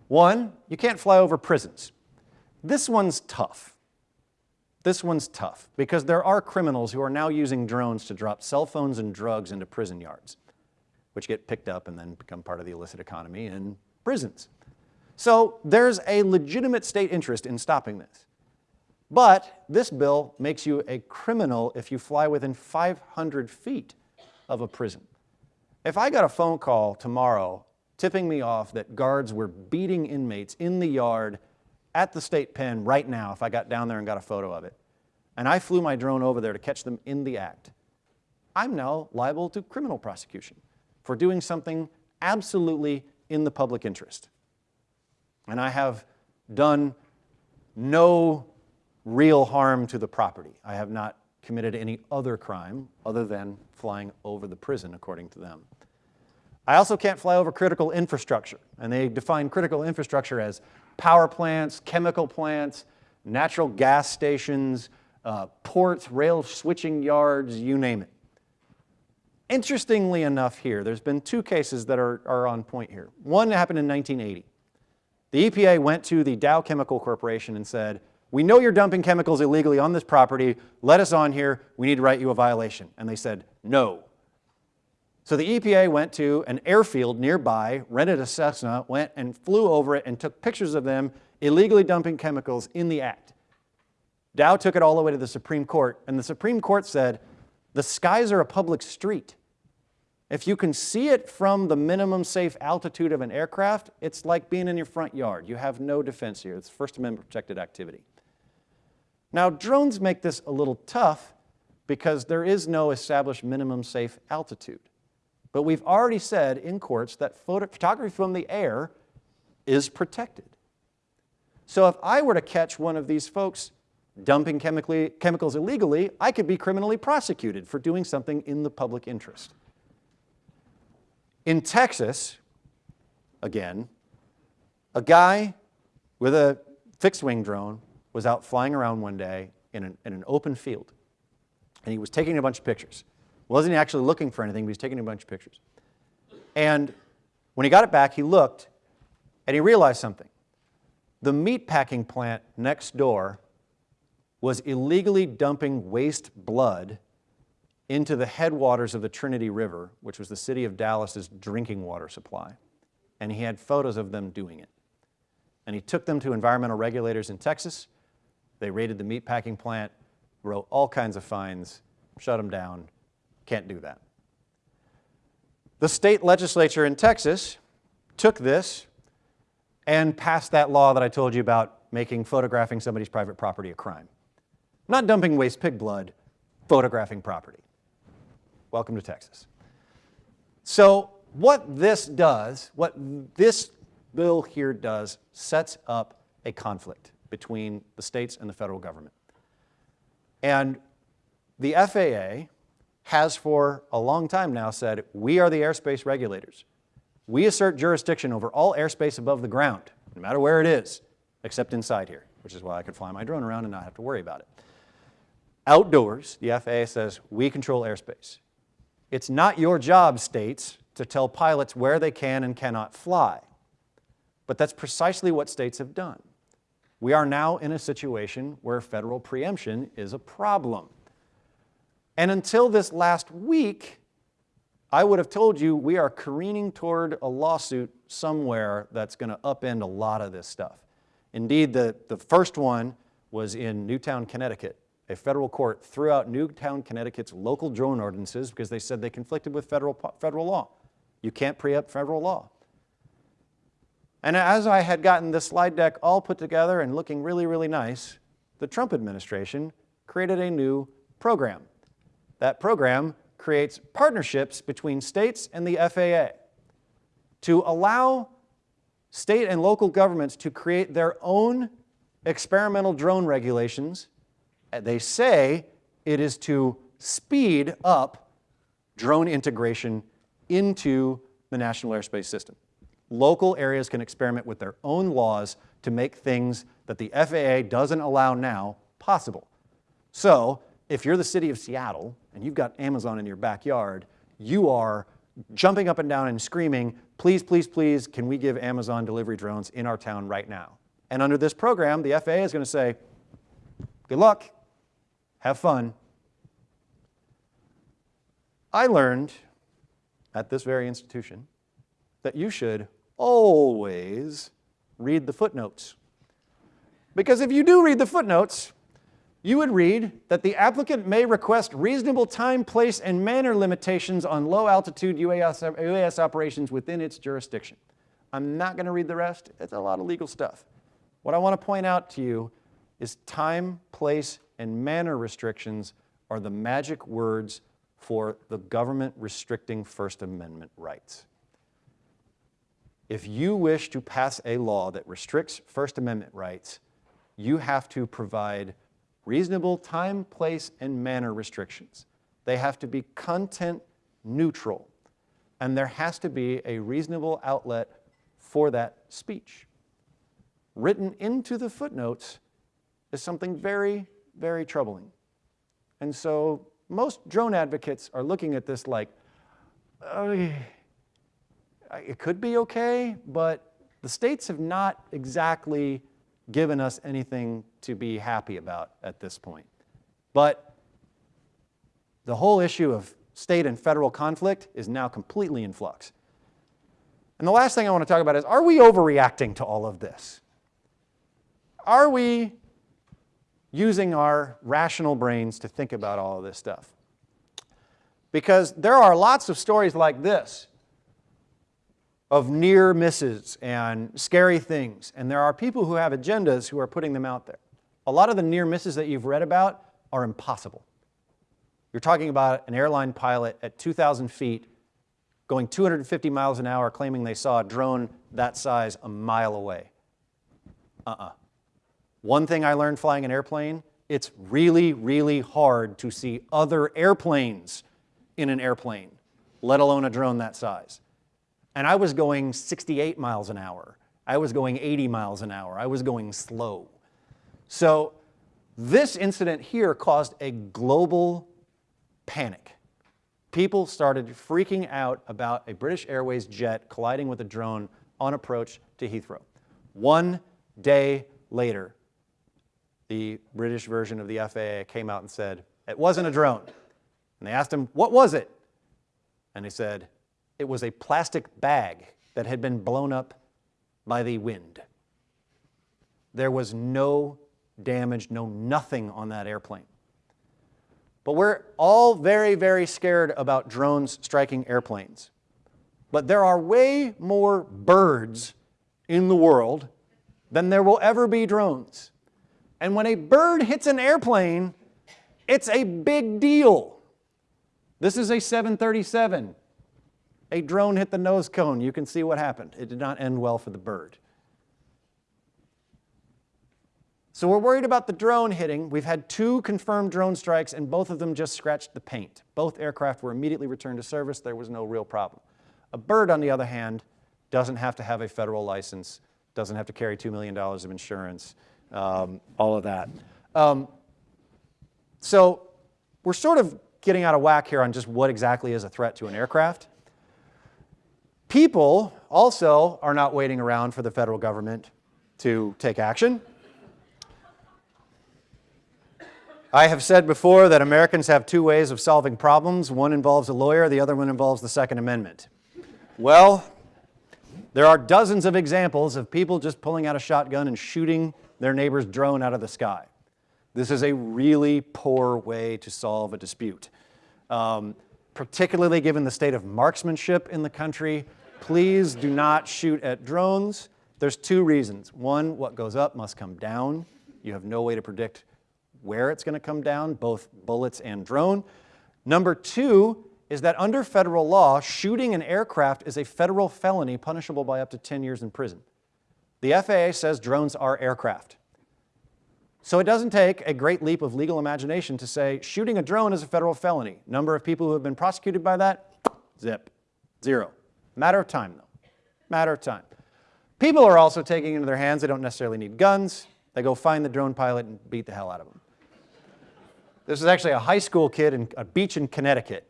One, you can't fly over prisons. This one's tough. This one's tough because there are criminals who are now using drones to drop cell phones and drugs into prison yards, which get picked up and then become part of the illicit economy in prisons. So there's a legitimate state interest in stopping this. But this bill makes you a criminal if you fly within 500 feet of a prison. If I got a phone call tomorrow tipping me off that guards were beating inmates in the yard at the state pen right now if I got down there and got a photo of it. And I flew my drone over there to catch them in the act. I'm now liable to criminal prosecution for doing something absolutely in the public interest. And I have done no real harm to the property. I have not committed any other crime other than flying over the prison, according to them. I also can't fly over critical infrastructure, and they define critical infrastructure as power plants, chemical plants, natural gas stations, uh, ports, rail switching yards, you name it. Interestingly enough here, there's been two cases that are, are on point here. One happened in 1980. The EPA went to the Dow Chemical Corporation and said, we know you're dumping chemicals illegally on this property. Let us on here. We need to write you a violation. And they said, no. So the EPA went to an airfield nearby, rented a Cessna, went and flew over it and took pictures of them illegally dumping chemicals in the act. Dow took it all the way to the Supreme Court, and the Supreme Court said, the skies are a public street. If you can see it from the minimum safe altitude of an aircraft, it's like being in your front yard. You have no defense here. It's First Amendment protected activity. Now, drones make this a little tough because there is no established minimum safe altitude. But we've already said in courts that photo photography from the air is protected. So if I were to catch one of these folks dumping chemicals illegally, I could be criminally prosecuted for doing something in the public interest. In Texas, again, a guy with a fixed wing drone was out flying around one day in an, in an open field. And he was taking a bunch of pictures. Wasn't actually looking for anything, but he was taking a bunch of pictures. And when he got it back, he looked and he realized something. The meat packing plant next door was illegally dumping waste blood into the headwaters of the Trinity River, which was the city of Dallas's drinking water supply. And he had photos of them doing it. And he took them to environmental regulators in Texas. They raided the meatpacking plant, wrote all kinds of fines, shut them down. Can't do that. The state legislature in Texas took this and passed that law that I told you about making photographing somebody's private property a crime. Not dumping waste pig blood, photographing property. Welcome to Texas. So what this does, what this bill here does, sets up a conflict between the states and the federal government. And the FAA has for a long time now said, we are the airspace regulators. We assert jurisdiction over all airspace above the ground, no matter where it is, except inside here, which is why I could fly my drone around and not have to worry about it. Outdoors, the FAA says, we control airspace. It's not your job, states, to tell pilots where they can and cannot fly. But that's precisely what states have done. We are now in a situation where federal preemption is a problem. And until this last week, I would have told you we are careening toward a lawsuit somewhere that's going to upend a lot of this stuff. Indeed, the, the first one was in Newtown, Connecticut. A federal court threw out Newtown, Connecticut's local drone ordinances because they said they conflicted with federal, federal law. You can't preempt federal law. And as I had gotten this slide deck all put together and looking really, really nice, the Trump administration created a new program. That program creates partnerships between states and the FAA to allow state and local governments to create their own experimental drone regulations. They say it is to speed up drone integration into the National Airspace System. Local areas can experiment with their own laws to make things that the FAA doesn't allow now possible. So if you're the city of Seattle and you've got Amazon in your backyard, you are jumping up and down and screaming, please, please, please, can we give Amazon delivery drones in our town right now? And under this program, the FAA is going to say, good luck, have fun. I learned at this very institution that you should always read the footnotes. Because if you do read the footnotes, you would read that the applicant may request reasonable time, place, and manner limitations on low-altitude UAS, UAS operations within its jurisdiction. I'm not going to read the rest. It's a lot of legal stuff. What I want to point out to you is time, place, and manner restrictions are the magic words for the government restricting First Amendment rights. If you wish to pass a law that restricts First Amendment rights, you have to provide reasonable time, place, and manner restrictions. They have to be content neutral, and there has to be a reasonable outlet for that speech. Written into the footnotes is something very, very troubling. And so most drone advocates are looking at this like, it could be okay, but the states have not exactly given us anything to be happy about at this point. But the whole issue of state and federal conflict is now completely in flux. And the last thing I want to talk about is, are we overreacting to all of this? Are we using our rational brains to think about all of this stuff? Because there are lots of stories like this of near misses and scary things, and there are people who have agendas who are putting them out there. A lot of the near misses that you've read about are impossible. You're talking about an airline pilot at 2,000 feet going 250 miles an hour claiming they saw a drone that size a mile away. Uh-uh. One thing I learned flying an airplane, it's really, really hard to see other airplanes in an airplane, let alone a drone that size. And I was going 68 miles an hour. I was going 80 miles an hour. I was going slow. So this incident here caused a global panic. People started freaking out about a British Airways jet colliding with a drone on approach to Heathrow. One day later, the British version of the FAA came out and said, it wasn't a drone. And they asked him, what was it? And he said, it was a plastic bag that had been blown up by the wind. There was no damage, no nothing on that airplane. But we're all very, very scared about drones striking airplanes. But there are way more birds in the world than there will ever be drones. And when a bird hits an airplane, it's a big deal. This is a 737. A drone hit the nose cone. You can see what happened. It did not end well for the bird. So we're worried about the drone hitting. We've had two confirmed drone strikes, and both of them just scratched the paint. Both aircraft were immediately returned to service. There was no real problem. A bird, on the other hand, doesn't have to have a federal license, doesn't have to carry $2 million of insurance, um, all of that. Um, so we're sort of getting out of whack here on just what exactly is a threat to an aircraft. People also are not waiting around for the federal government to take action. I have said before that Americans have two ways of solving problems. One involves a lawyer, the other one involves the Second Amendment. Well, there are dozens of examples of people just pulling out a shotgun and shooting their neighbor's drone out of the sky. This is a really poor way to solve a dispute. Um, particularly given the state of marksmanship in the country, please do not shoot at drones. There's two reasons. One, what goes up must come down. You have no way to predict where it's going to come down, both bullets and drone. Number two is that under federal law, shooting an aircraft is a federal felony punishable by up to 10 years in prison. The FAA says drones are aircraft. So it doesn't take a great leap of legal imagination to say shooting a drone is a federal felony. Number of people who have been prosecuted by that? Zip. Zero. Matter of time, though. Matter of time. People are also taking into their hands. They don't necessarily need guns. They go find the drone pilot and beat the hell out of him. This is actually a high school kid in a beach in Connecticut.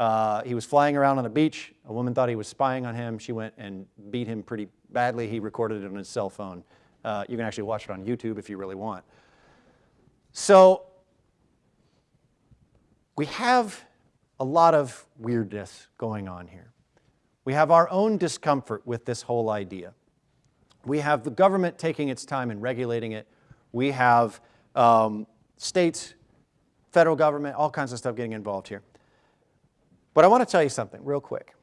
Uh, he was flying around on the beach. A woman thought he was spying on him. She went and beat him pretty badly. He recorded it on his cell phone. Uh, you can actually watch it on YouTube if you really want. So we have a lot of weirdness going on here. We have our own discomfort with this whole idea. We have the government taking its time in regulating it. We have um, states federal government, all kinds of stuff getting involved here. But I want to tell you something real quick.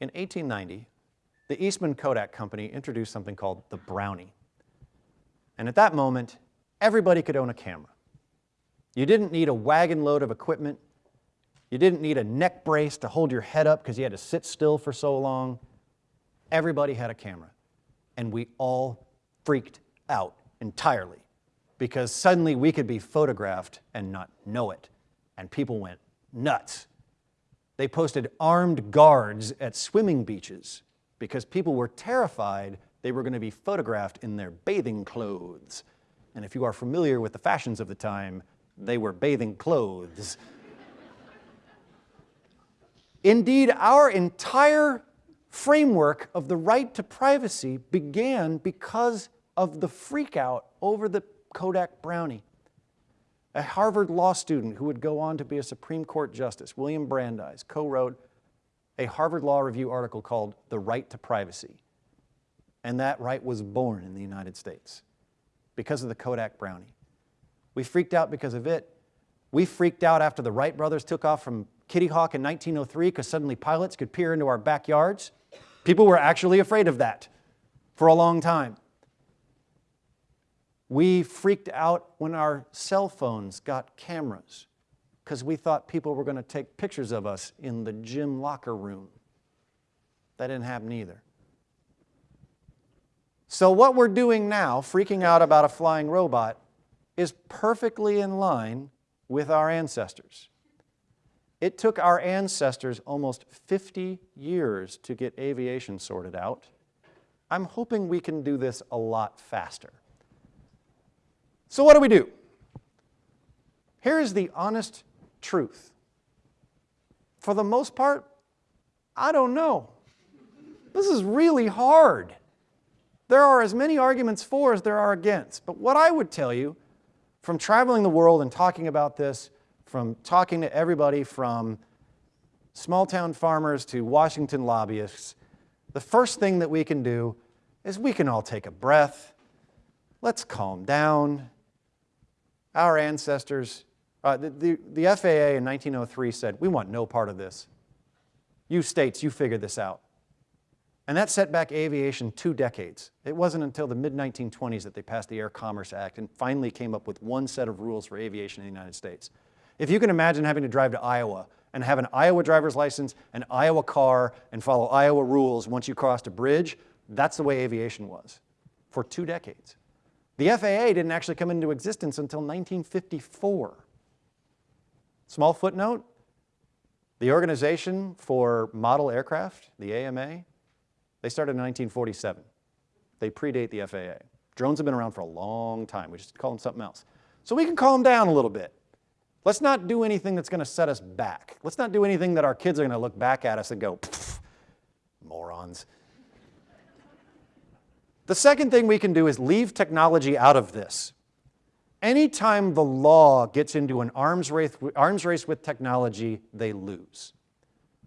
In 1890, the Eastman Kodak Company introduced something called the Brownie. And at that moment, everybody could own a camera. You didn't need a wagon load of equipment. You didn't need a neck brace to hold your head up because you had to sit still for so long. Everybody had a camera. And we all freaked out entirely because suddenly we could be photographed and not know it. And people went nuts. They posted armed guards at swimming beaches because people were terrified they were going to be photographed in their bathing clothes. And if you are familiar with the fashions of the time, they were bathing clothes. Indeed, our entire framework of the right to privacy began because of the freakout over the Kodak Brownie. A Harvard law student who would go on to be a Supreme Court Justice, William Brandeis, co-wrote a Harvard Law Review article called The Right to Privacy. And that right was born in the United States because of the Kodak Brownie. We freaked out because of it. We freaked out after the Wright brothers took off from Kitty Hawk in 1903 because suddenly pilots could peer into our backyards. People were actually afraid of that for a long time. We freaked out when our cell phones got cameras because we thought people were going to take pictures of us in the gym locker room. That didn't happen either. So what we're doing now, freaking out about a flying robot, is perfectly in line with our ancestors. It took our ancestors almost 50 years to get aviation sorted out. I'm hoping we can do this a lot faster. So what do we do? Here is the honest truth. For the most part, I don't know. This is really hard. There are as many arguments for as there are against. But what I would tell you from traveling the world and talking about this, from talking to everybody from small town farmers to Washington lobbyists, the first thing that we can do is we can all take a breath. Let's calm down. Our ancestors, uh, the, the, the FAA in 1903 said, we want no part of this. You states, you figure this out. And that set back aviation two decades. It wasn't until the mid-1920s that they passed the Air Commerce Act and finally came up with one set of rules for aviation in the United States. If you can imagine having to drive to Iowa and have an Iowa driver's license, an Iowa car, and follow Iowa rules once you crossed a bridge, that's the way aviation was for two decades. The FAA didn't actually come into existence until 1954. Small footnote, the Organization for Model Aircraft, the AMA, they started in 1947. They predate the FAA. Drones have been around for a long time. We just call them something else. So we can calm down a little bit. Let's not do anything that's going to set us back. Let's not do anything that our kids are going to look back at us and go, morons. The second thing we can do is leave technology out of this. Anytime the law gets into an arms race, arms race with technology, they lose.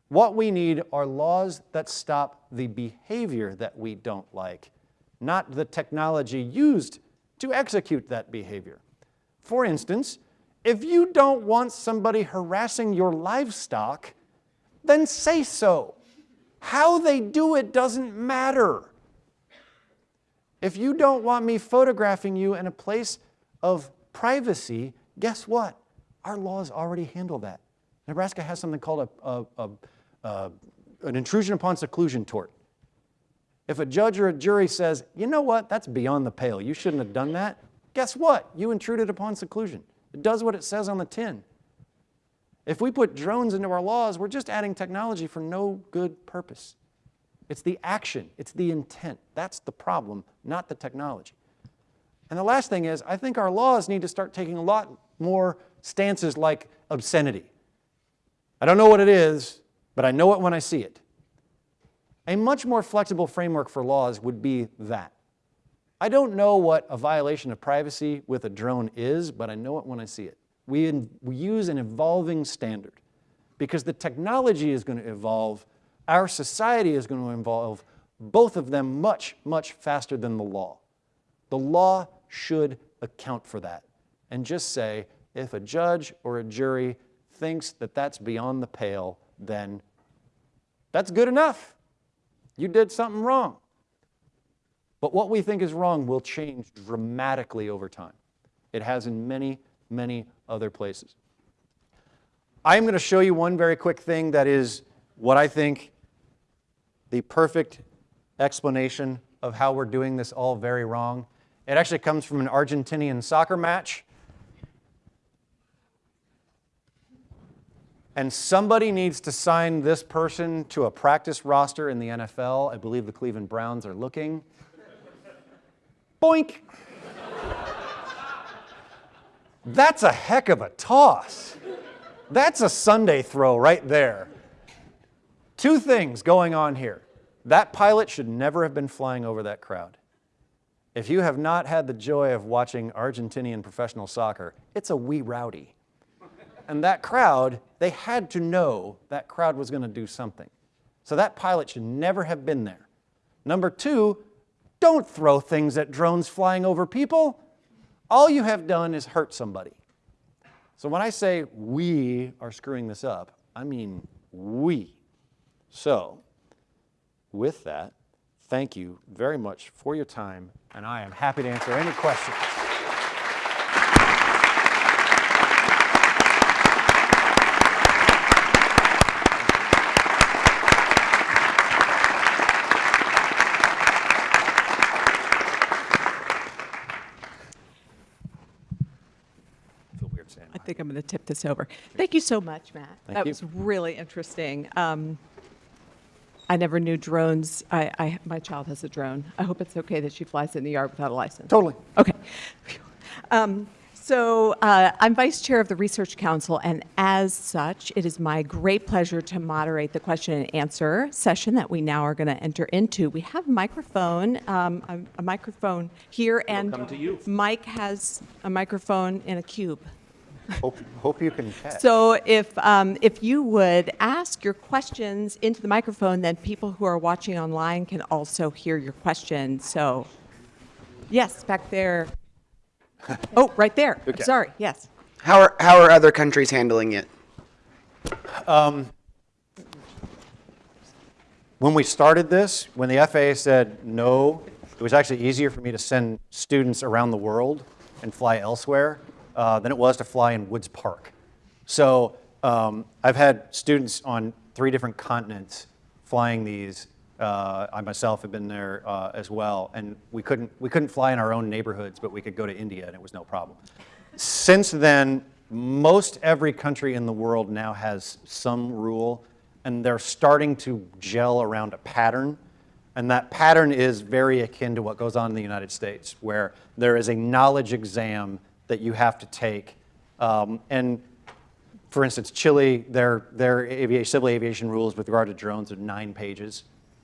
What we need are laws that stop the behavior that we don't like, not the technology used to execute that behavior. For instance, if you don't want somebody harassing your livestock, then say so. How they do it doesn't matter. If you don't want me photographing you in a place of privacy, guess what? Our laws already handle that. Nebraska has something called a, a, a uh, an intrusion upon seclusion tort. If a judge or a jury says, you know what, that's beyond the pale, you shouldn't have done that, guess what? You intruded upon seclusion. It does what it says on the tin. If we put drones into our laws, we're just adding technology for no good purpose. It's the action, it's the intent. That's the problem, not the technology. And the last thing is, I think our laws need to start taking a lot more stances like obscenity. I don't know what it is, but I know it when I see it. A much more flexible framework for laws would be that. I don't know what a violation of privacy with a drone is, but I know it when I see it. We, in, we use an evolving standard because the technology is going to evolve, our society is going to evolve, both of them much, much faster than the law. The law should account for that and just say, if a judge or a jury thinks that that's beyond the pale, then that's good enough. You did something wrong. But what we think is wrong will change dramatically over time. It has in many, many other places. I'm going to show you one very quick thing that is what I think the perfect explanation of how we're doing this all very wrong. It actually comes from an Argentinian soccer match. and somebody needs to sign this person to a practice roster in the NFL. I believe the Cleveland Browns are looking. Boink. That's a heck of a toss. That's a Sunday throw right there. Two things going on here. That pilot should never have been flying over that crowd. If you have not had the joy of watching Argentinian professional soccer, it's a wee rowdy. And that crowd, they had to know that crowd was going to do something. So that pilot should never have been there. Number two, don't throw things at drones flying over people. All you have done is hurt somebody. So when I say we are screwing this up, I mean we. So with that, thank you very much for your time, and I am happy to answer any questions. I feel weird saying I think I'm going to tip this over. Thank you so much, Matt. Thank that you. was really interesting. Um, I never knew drones. I, I, my child has a drone. I hope it's okay that she flies it in the yard without a license. Totally. Okay. Um, so uh, I'm vice chair of the Research Council, and as such, it is my great pleasure to moderate the question and answer session that we now are going to enter into. We have a microphone, um, a, a microphone here, and come to you. Mike has a microphone in a cube. Hope, hope you can catch. So if, um, if you would ask your questions into the microphone, then people who are watching online can also hear your question. So, yes, back there. Oh, right there. Okay. Sorry, yes. How are, how are other countries handling it? When we started this, when the FAA said no, it was actually easier for me to send students around the world and fly elsewhere uh, than it was to fly in Woods Park. So um, I've had students on three different continents flying these. Uh, I myself have been there uh, as well, and we couldn't we couldn't fly in our own neighborhoods, but we could go to India, and it was no problem. Since then, most every country in the world now has some rule, and they're starting to gel around a pattern. And that pattern is very akin to what goes on in the United States, where there is a knowledge exam that you have to take. Um, and for instance, Chile, their, their aviation, civil aviation rules with regard to drones are nine pages.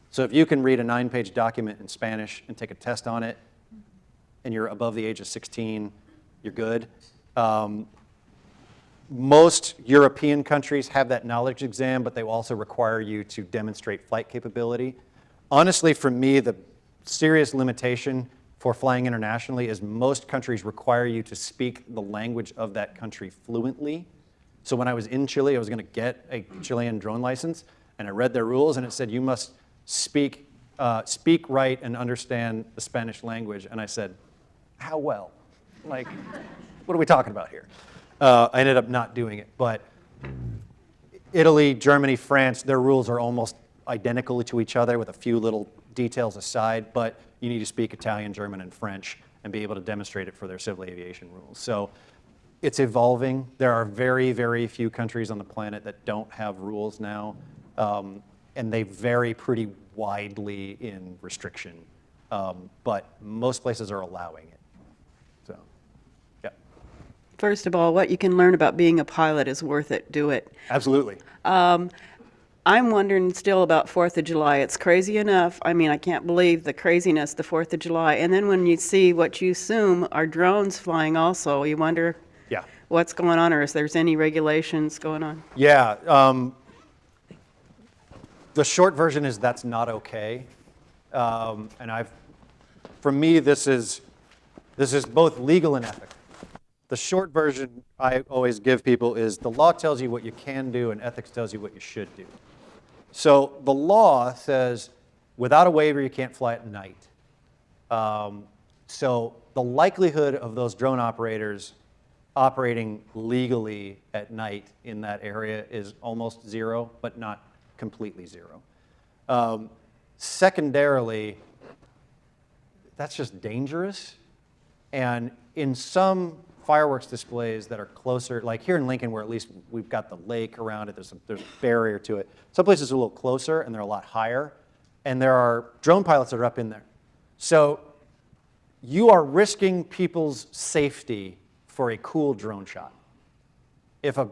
So if you can read a nine-page document in Spanish and take a test on it, and you're above the age of 16, you're good. Um, most European countries have that knowledge exam, but they also require you to demonstrate flight capability. Honestly, for me, the serious limitation for flying internationally is most countries require you to speak the language of that country fluently. So when I was in Chile, I was going to get a Chilean drone license, and I read their rules, and it said you must speak, uh, speak right and understand the Spanish language. And I said, how well? Like, what are we talking about here? Uh, I ended up not doing it, but Italy, Germany, France, their rules are almost identical to each other with a few little details aside, but you need to speak Italian, German, and French and be able to demonstrate it for their civil aviation rules. So it's evolving. There are very, very few countries on the planet that don't have rules now, um, and they vary pretty widely in restriction. Um, but most places are allowing it. So, yeah, First of all, what you can learn about being a pilot is worth it. Do it. absolutely. I'm wondering still about Fourth of July. It's crazy enough. I mean, I can't believe the craziness, the Fourth of July. And then when you see what you assume are drones flying also, you wonder Yeah. what's going on or if there's any regulations going on. Yeah. Um, the short version is that's not okay. Um, and I've, for me, this is, this is both legal and ethical. The short version I always give people is the law tells you what you can do and ethics tells you what you should do. So the law says without a waiver, you can't fly at night. Um, so the likelihood of those drone operators operating legally at night in that area is almost zero, but not completely zero. Um, secondarily, that's just dangerous. And in some fireworks displays that are closer, like here in Lincoln, where at least we've got the lake around it, there's a, there's a barrier to it. Some places are a little closer and they're a lot higher, and there are drone pilots that are up in there. So you are risking people's safety for a cool drone shot. If a,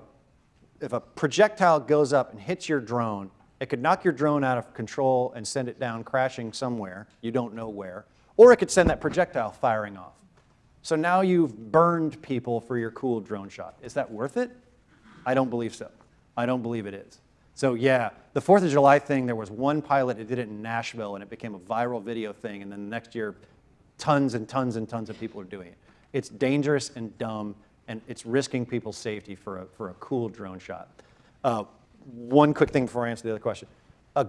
if a projectile goes up and hits your drone, It could knock your drone out of control and send it down crashing somewhere, you don't know where, or it could send that projectile firing off. So now you've burned people for your cool drone shot. Is that worth it? I don't believe so. I don't believe it is. So yeah, the 4th of July thing, there was one pilot that did it in Nashville and it became a viral video thing and then the next year tons and tons and tons of people are doing it. It's dangerous and dumb and it's risking people's safety for a, for a cool drone shot. Uh, one quick thing before I answer the other question. Uh,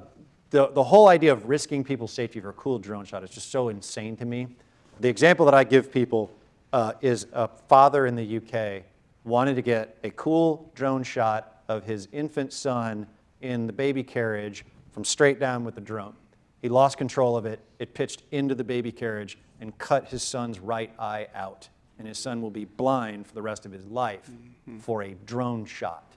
the, the whole idea of risking people's safety for a cool drone shot is just so insane to me. The example that I give people uh, is a father in the UK wanted to get a cool drone shot of his infant son in the baby carriage from straight down with the drone. He lost control of it. It pitched into the baby carriage and cut his son's right eye out. And his son will be blind for the rest of his life for a drone shot.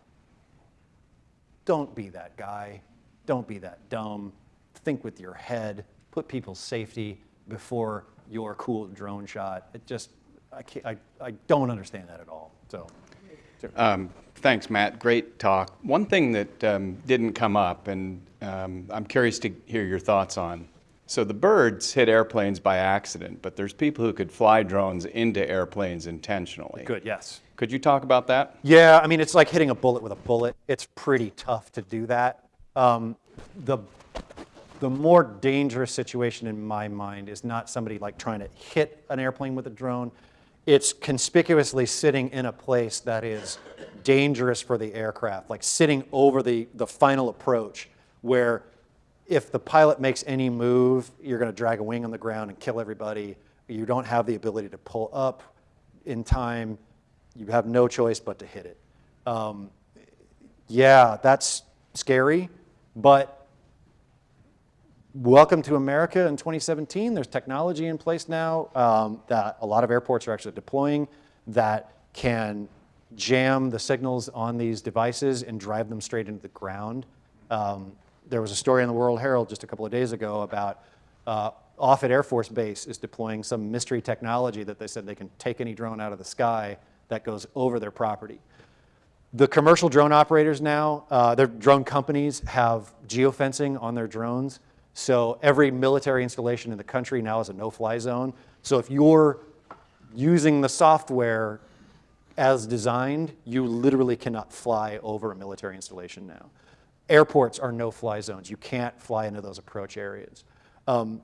Don't be that guy. Don't be that dumb. Think with your head. Put people's safety before your cool drone shot. It just, I, I, I don't understand that at all. So, Um, Thanks, Matt. Great talk. One thing that um, didn't come up, and um, I'm curious to hear your thoughts on. So the birds hit airplanes by accident, but there's people who could fly drones into airplanes intentionally. good, yes. Could you talk about that? Yeah, I mean, it's like hitting a bullet with a bullet. It's pretty tough to do that. Um, the, the more dangerous situation in my mind is not somebody like trying to hit an airplane with a drone. It's conspicuously sitting in a place that is dangerous for the aircraft, like sitting over the, the final approach where if the pilot makes any move, you're going to drag a wing on the ground and kill everybody. You don't have the ability to pull up in time. You have no choice but to hit it. Um, yeah, that's scary, but welcome to America in 2017. There's technology in place now um, that a lot of airports are actually deploying that can jam the signals on these devices and drive them straight into the ground. Um, there was a story in the World Herald just a couple of days ago about uh, Offutt Air Force Base is deploying some mystery technology that they said they can take any drone out of the sky that goes over their property. The commercial drone operators now, uh, their drone companies have geofencing on their drones. So every military installation in the country now is a no-fly zone. So if you're using the software as designed, you literally cannot fly over a military installation now. Airports are no-fly zones. You can't fly into those approach areas. Um,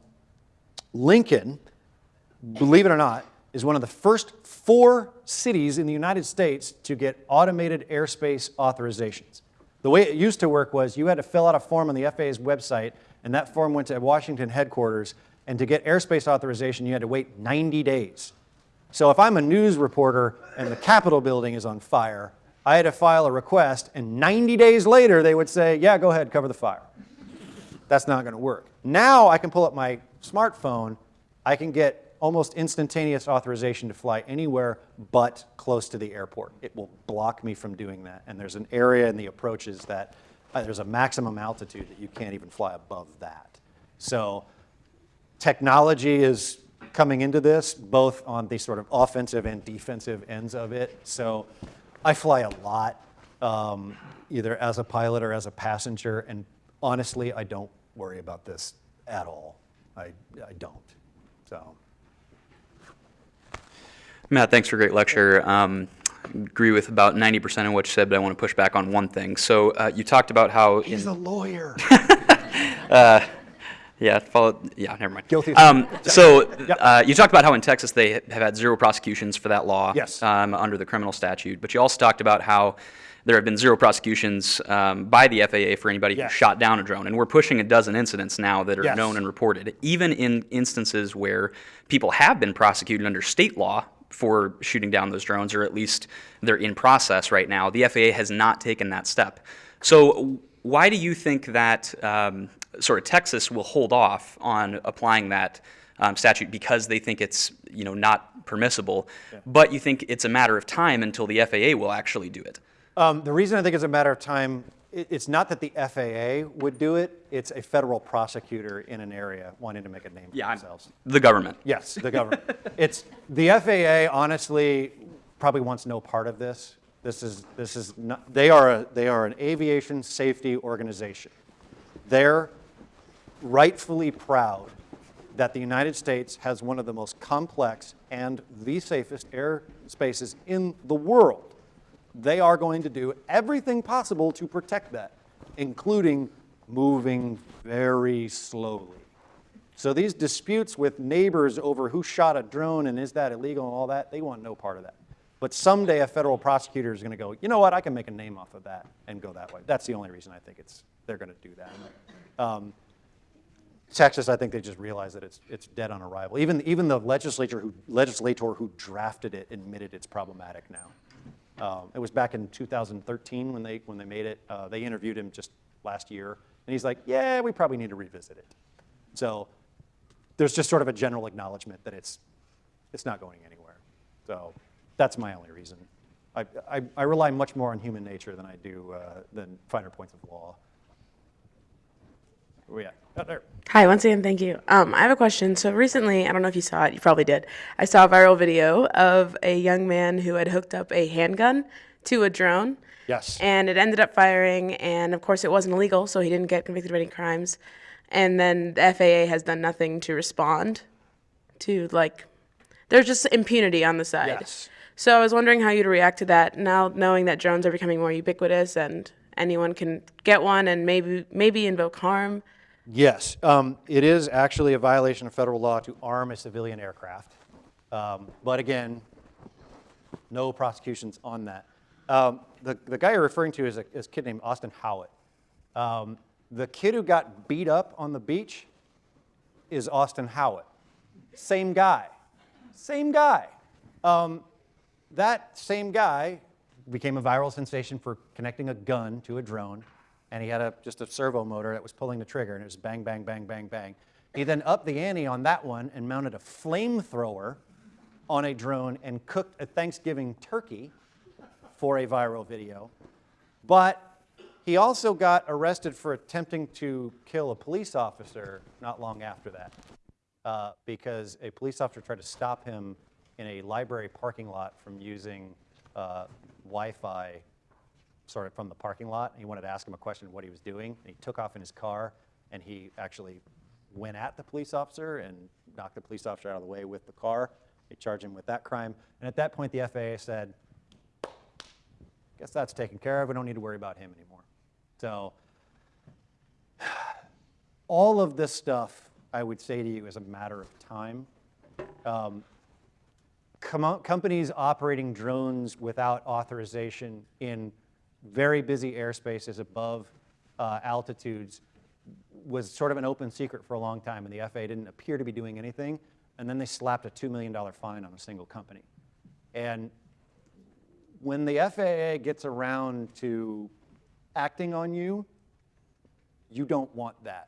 Lincoln, believe it or not, is one of the first four cities in the United States to get automated airspace authorizations. The way it used to work was you had to fill out a form on the FAA's website, and that form went to Washington headquarters, and to get airspace authorization, you had to wait 90 days. So if I'm a news reporter and the Capitol building is on fire, I had to file a request, and 90 days later, they would say, yeah, go ahead, cover the fire. That's not going to work. Now I can pull up my smartphone, I can get almost instantaneous authorization to fly anywhere but close to the airport. It will block me from doing that. And there's an area in the approaches that there's a maximum altitude that you can't even fly above that. So technology is coming into this, both on the sort of offensive and defensive ends of it. So I fly a lot, um, either as a pilot or as a passenger, and honestly, I don't worry about this at all. I, I don't. So. Matt, thanks for a great lecture. Um, agree with about 90% of what you said, but I want to push back on one thing. So uh, you talked about how in, He's a lawyer. yeah, follow, yeah, never mind. Guilty. Um, so uh, you talked about how in Texas they have had zero prosecutions for that law Yes. um, under the criminal statute, but you also talked about how there have been zero prosecutions um, by the FAA for anybody Yes. who shot down a drone, and we're pushing a dozen incidents now that are Yes. known and reported. Even in instances where people have been prosecuted under state law for shooting down those drones, or at least they're in process right now, the FAA has not taken that step. So why do you think that um, sort of Texas will hold off on applying that um, statute because they think it's you know not permissible, but you think it's a matter of time until the FAA will actually do it? Um, the reason I think it's a matter of time, it's not that the FAA would do it, it's a federal prosecutor in an area wanting to make a name for Yeah, I'm- themselves. the government. Yes, the government. it's the FAA. Honestly, probably wants no part of this. This is this is not. They are a they are an aviation safety organization. They're rightfully proud that the United States has one of the most complex and the safest air spaces in the world. They are going to do everything possible to protect that, including moving very slowly. So these disputes with neighbors over who shot a drone and is that illegal and all that, they want no part of that. But someday a federal prosecutor is going to go, you know what, I can make a name off of that and go that way. That's the only reason I think it's, they're going to do that. Um, Texas, I think they just realized that it's, it's dead on arrival. Even, even the legislature who, legislator who drafted it admitted it's problematic now. Um, it was back in 2013 when they, when they made it. Uh, they interviewed him just last year, and he's like, yeah, we probably need to revisit it. So there's just sort of a general acknowledgement that it's, it's not going anywhere. So that's my only reason. I, I, I rely much more on human nature than I do uh, than finer points of law. Where we at? Oh, there. Hi, once again, thank you. Um, I have a question. So recently, I don't know if you saw it, you probably did. I saw a viral video of a young man who had hooked up a handgun to a drone. Yes. And it ended up firing, and of course, it wasn't illegal, so he didn't get convicted of any crimes. And then the FAA has done nothing to respond to, like, there's just impunity on the side. Yes. So I was wondering how you'd react to that now, knowing that drones are becoming more ubiquitous and anyone can get one and maybe maybe invoke harm. Yes, um, it is actually a violation of federal law to arm a civilian aircraft. Um, but again, no prosecutions on that. Um, the, the guy you're referring to is a, is a kid named Austin Haughwout. Um, the kid who got beat up on the beach is Austin Haughwout. Same guy. Same guy. Um, that same guy became a viral sensation for connecting a gun to a drone, and he had a, just a servo motor that was pulling the trigger, and it was bang, bang, bang, bang, bang. He then upped the ante on that one and mounted a flamethrower on a drone and cooked a Thanksgiving turkey for a viral video. But he also got arrested for attempting to kill a police officer not long after that uh, because a police officer tried to stop him in a library parking lot from using uh, Wi-Fi sort of from the parking lot. And he wanted to ask him a question of what he was doing. And he took off in his car, and he actually went at the police officer and knocked the police officer out of the way with the car. They charged him with that crime. And at that point, the FAA said, guess that's taken care of. We don't need to worry about him anymore. So all of this stuff, I would say to you, is a matter of time. Um, com- companies operating drones without authorization in very busy airspaces above uh, altitudes was sort of an open secret for a long time, and the FAA didn't appear to be doing anything. And then they slapped a $2 million fine on a single company. And when the FAA gets around to acting on you, you don't want that.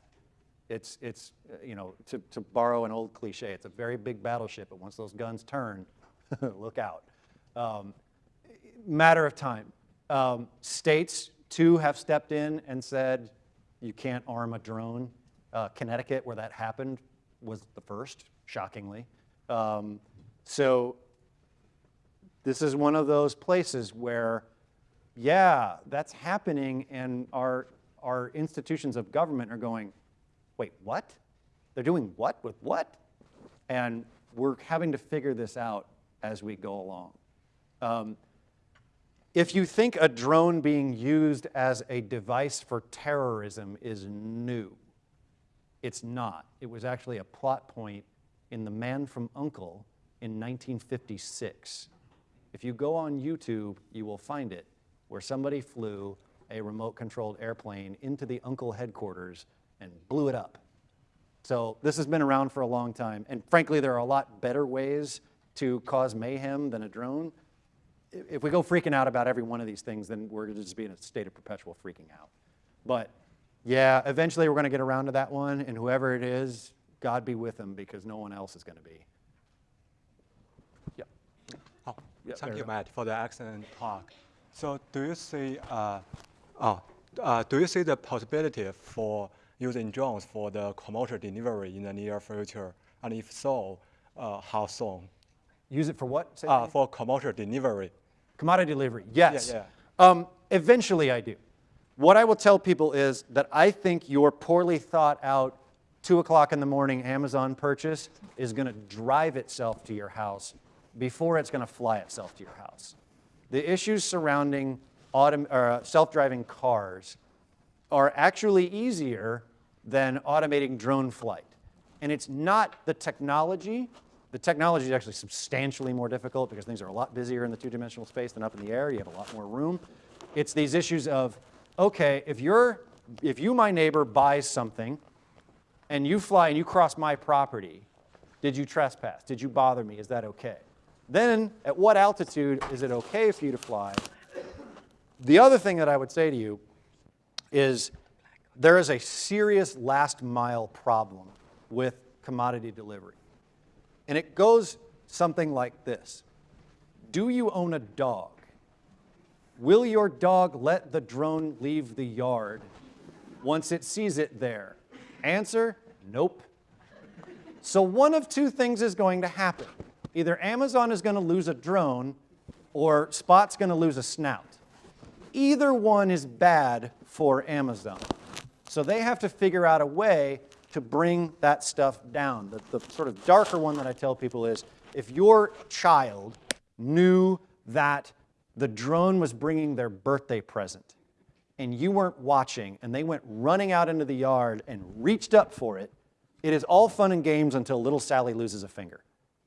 It's, it's you know, to, to borrow an old cliche, it's a very big battleship, but once those guns turn, look out. Um, matter of time. Um, states, too, have stepped in and said you can't arm a drone. Uh, Connecticut, where that happened, was the first, shockingly. Um, so this is one of those places where, yeah, that's happening, and our, our institutions of government are going, wait, what? They're doing what with what? And we're having to figure this out as we go along. Um, if you think a drone being used as a device for terrorism is new, it's not. It was actually a plot point in The Man from Uncle in 1956. If you go on YouTube, you will find it, where somebody flew a remote controlled airplane into the Uncle headquarters and blew it up. So this has been around for a long time. And frankly, there are a lot better ways to cause mayhem than a drone. I- If we go freaking out about every one of these things, then we're going to just be in a state of perpetual freaking out. But yeah, eventually we're going to get around to that one, and whoever it is, God be with them because no one else is going to be. Yeah. Oh, Yeah, thank you, you. Matt, for the excellent talk. So, do you see, uh, oh, uh, do you see the possibility for using drones for the commercial delivery in the near future? And if so, uh, how soon? Use it for what? Uh, for commercial delivery. Commodity delivery, yes. yeah. Um, eventually I do. What I will tell people is that I think your poorly thought out 2 o'clock in the morning Amazon purchase is going to drive itself to your house before it's going to fly itself to your house. The issues surrounding uh, self-driving cars are actually easier than automating drone flight. And it's not the technology. The technology is actually substantially more difficult because things are a lot busier in the two-dimensional space than up in the air. You have a lot more room. It's these issues of, okay, if you're, if you, my neighbor, buys something and you fly and you cross my property, did you trespass? Did you bother me? Is that okay? Then, at what altitude is it okay for you to fly? The other thing that I would say to you is there is a serious last mile problem with commodity delivery. And it goes something like this Do you own a dog? Will your dog let the drone leave the yard once it sees it there? Answer nope. So, one of two things is going to happen. Either Amazon is going to lose a drone or Spot's going to lose a snout. Either one is bad for Amazon. So they have to figure out a way to bring that stuff down. The, the sort of darker one that I tell people is if your child knew that the drone was bringing their birthday present and you weren't watching and they went running out into the yard and reached up for it, it is all fun and games until little Sally loses a finger.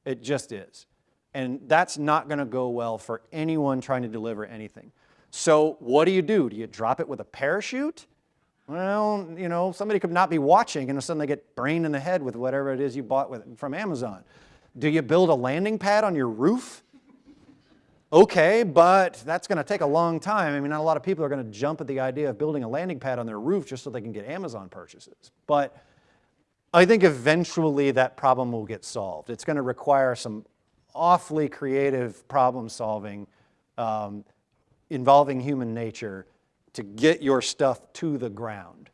It just is. And that's not going to go well for anyone trying to deliver anything. So what do you do? Do you drop it with a parachute? Well, you know, somebody could not be watching and all of a sudden they get brained in the head with whatever it is you bought with, from Amazon. Do you build a landing pad on your roof? Okay, but that's going to take a long time. I mean, not a lot of people are going to jump at the idea of building a landing pad on their roof just so they can get Amazon purchases. But I think eventually that problem will get solved. It's going to require some awfully creative problem solving um, involving human nature to get your stuff to the ground.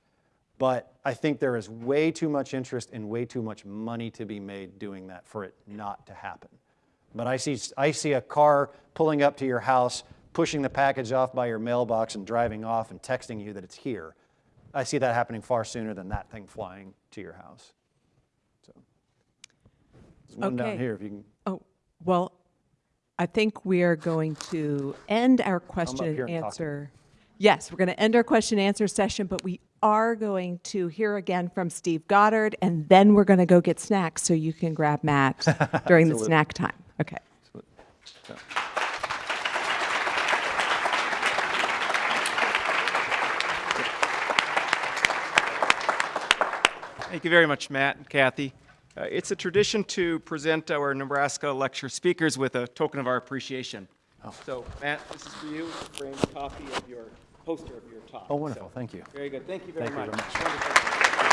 But I think there is way too much interest and way too much money to be made doing that for it not to happen. But I see, I see a car pulling up to your house, pushing the package off by your mailbox and driving off and texting you that it's here. I see that happening far sooner than that thing flying to your house. So, there's one down here if you can. Oh, well, I think we are going to end our question and answer. Yes, we're going to end our question and answer session, but we are going to hear again from Steve Goddard, and then we're going to go get snacks so you can grab Matt during the snack time. Okay. Thank you very much, Matt and Kathy. Uh, it's a tradition to present our Nebraska lecture speakers with a token of our appreciation. So, Matt, this is for you, Bring a copy of your poster of your talk. Oh, wonderful. So, Thank you. Very good. Thank you very Thank you much. very much.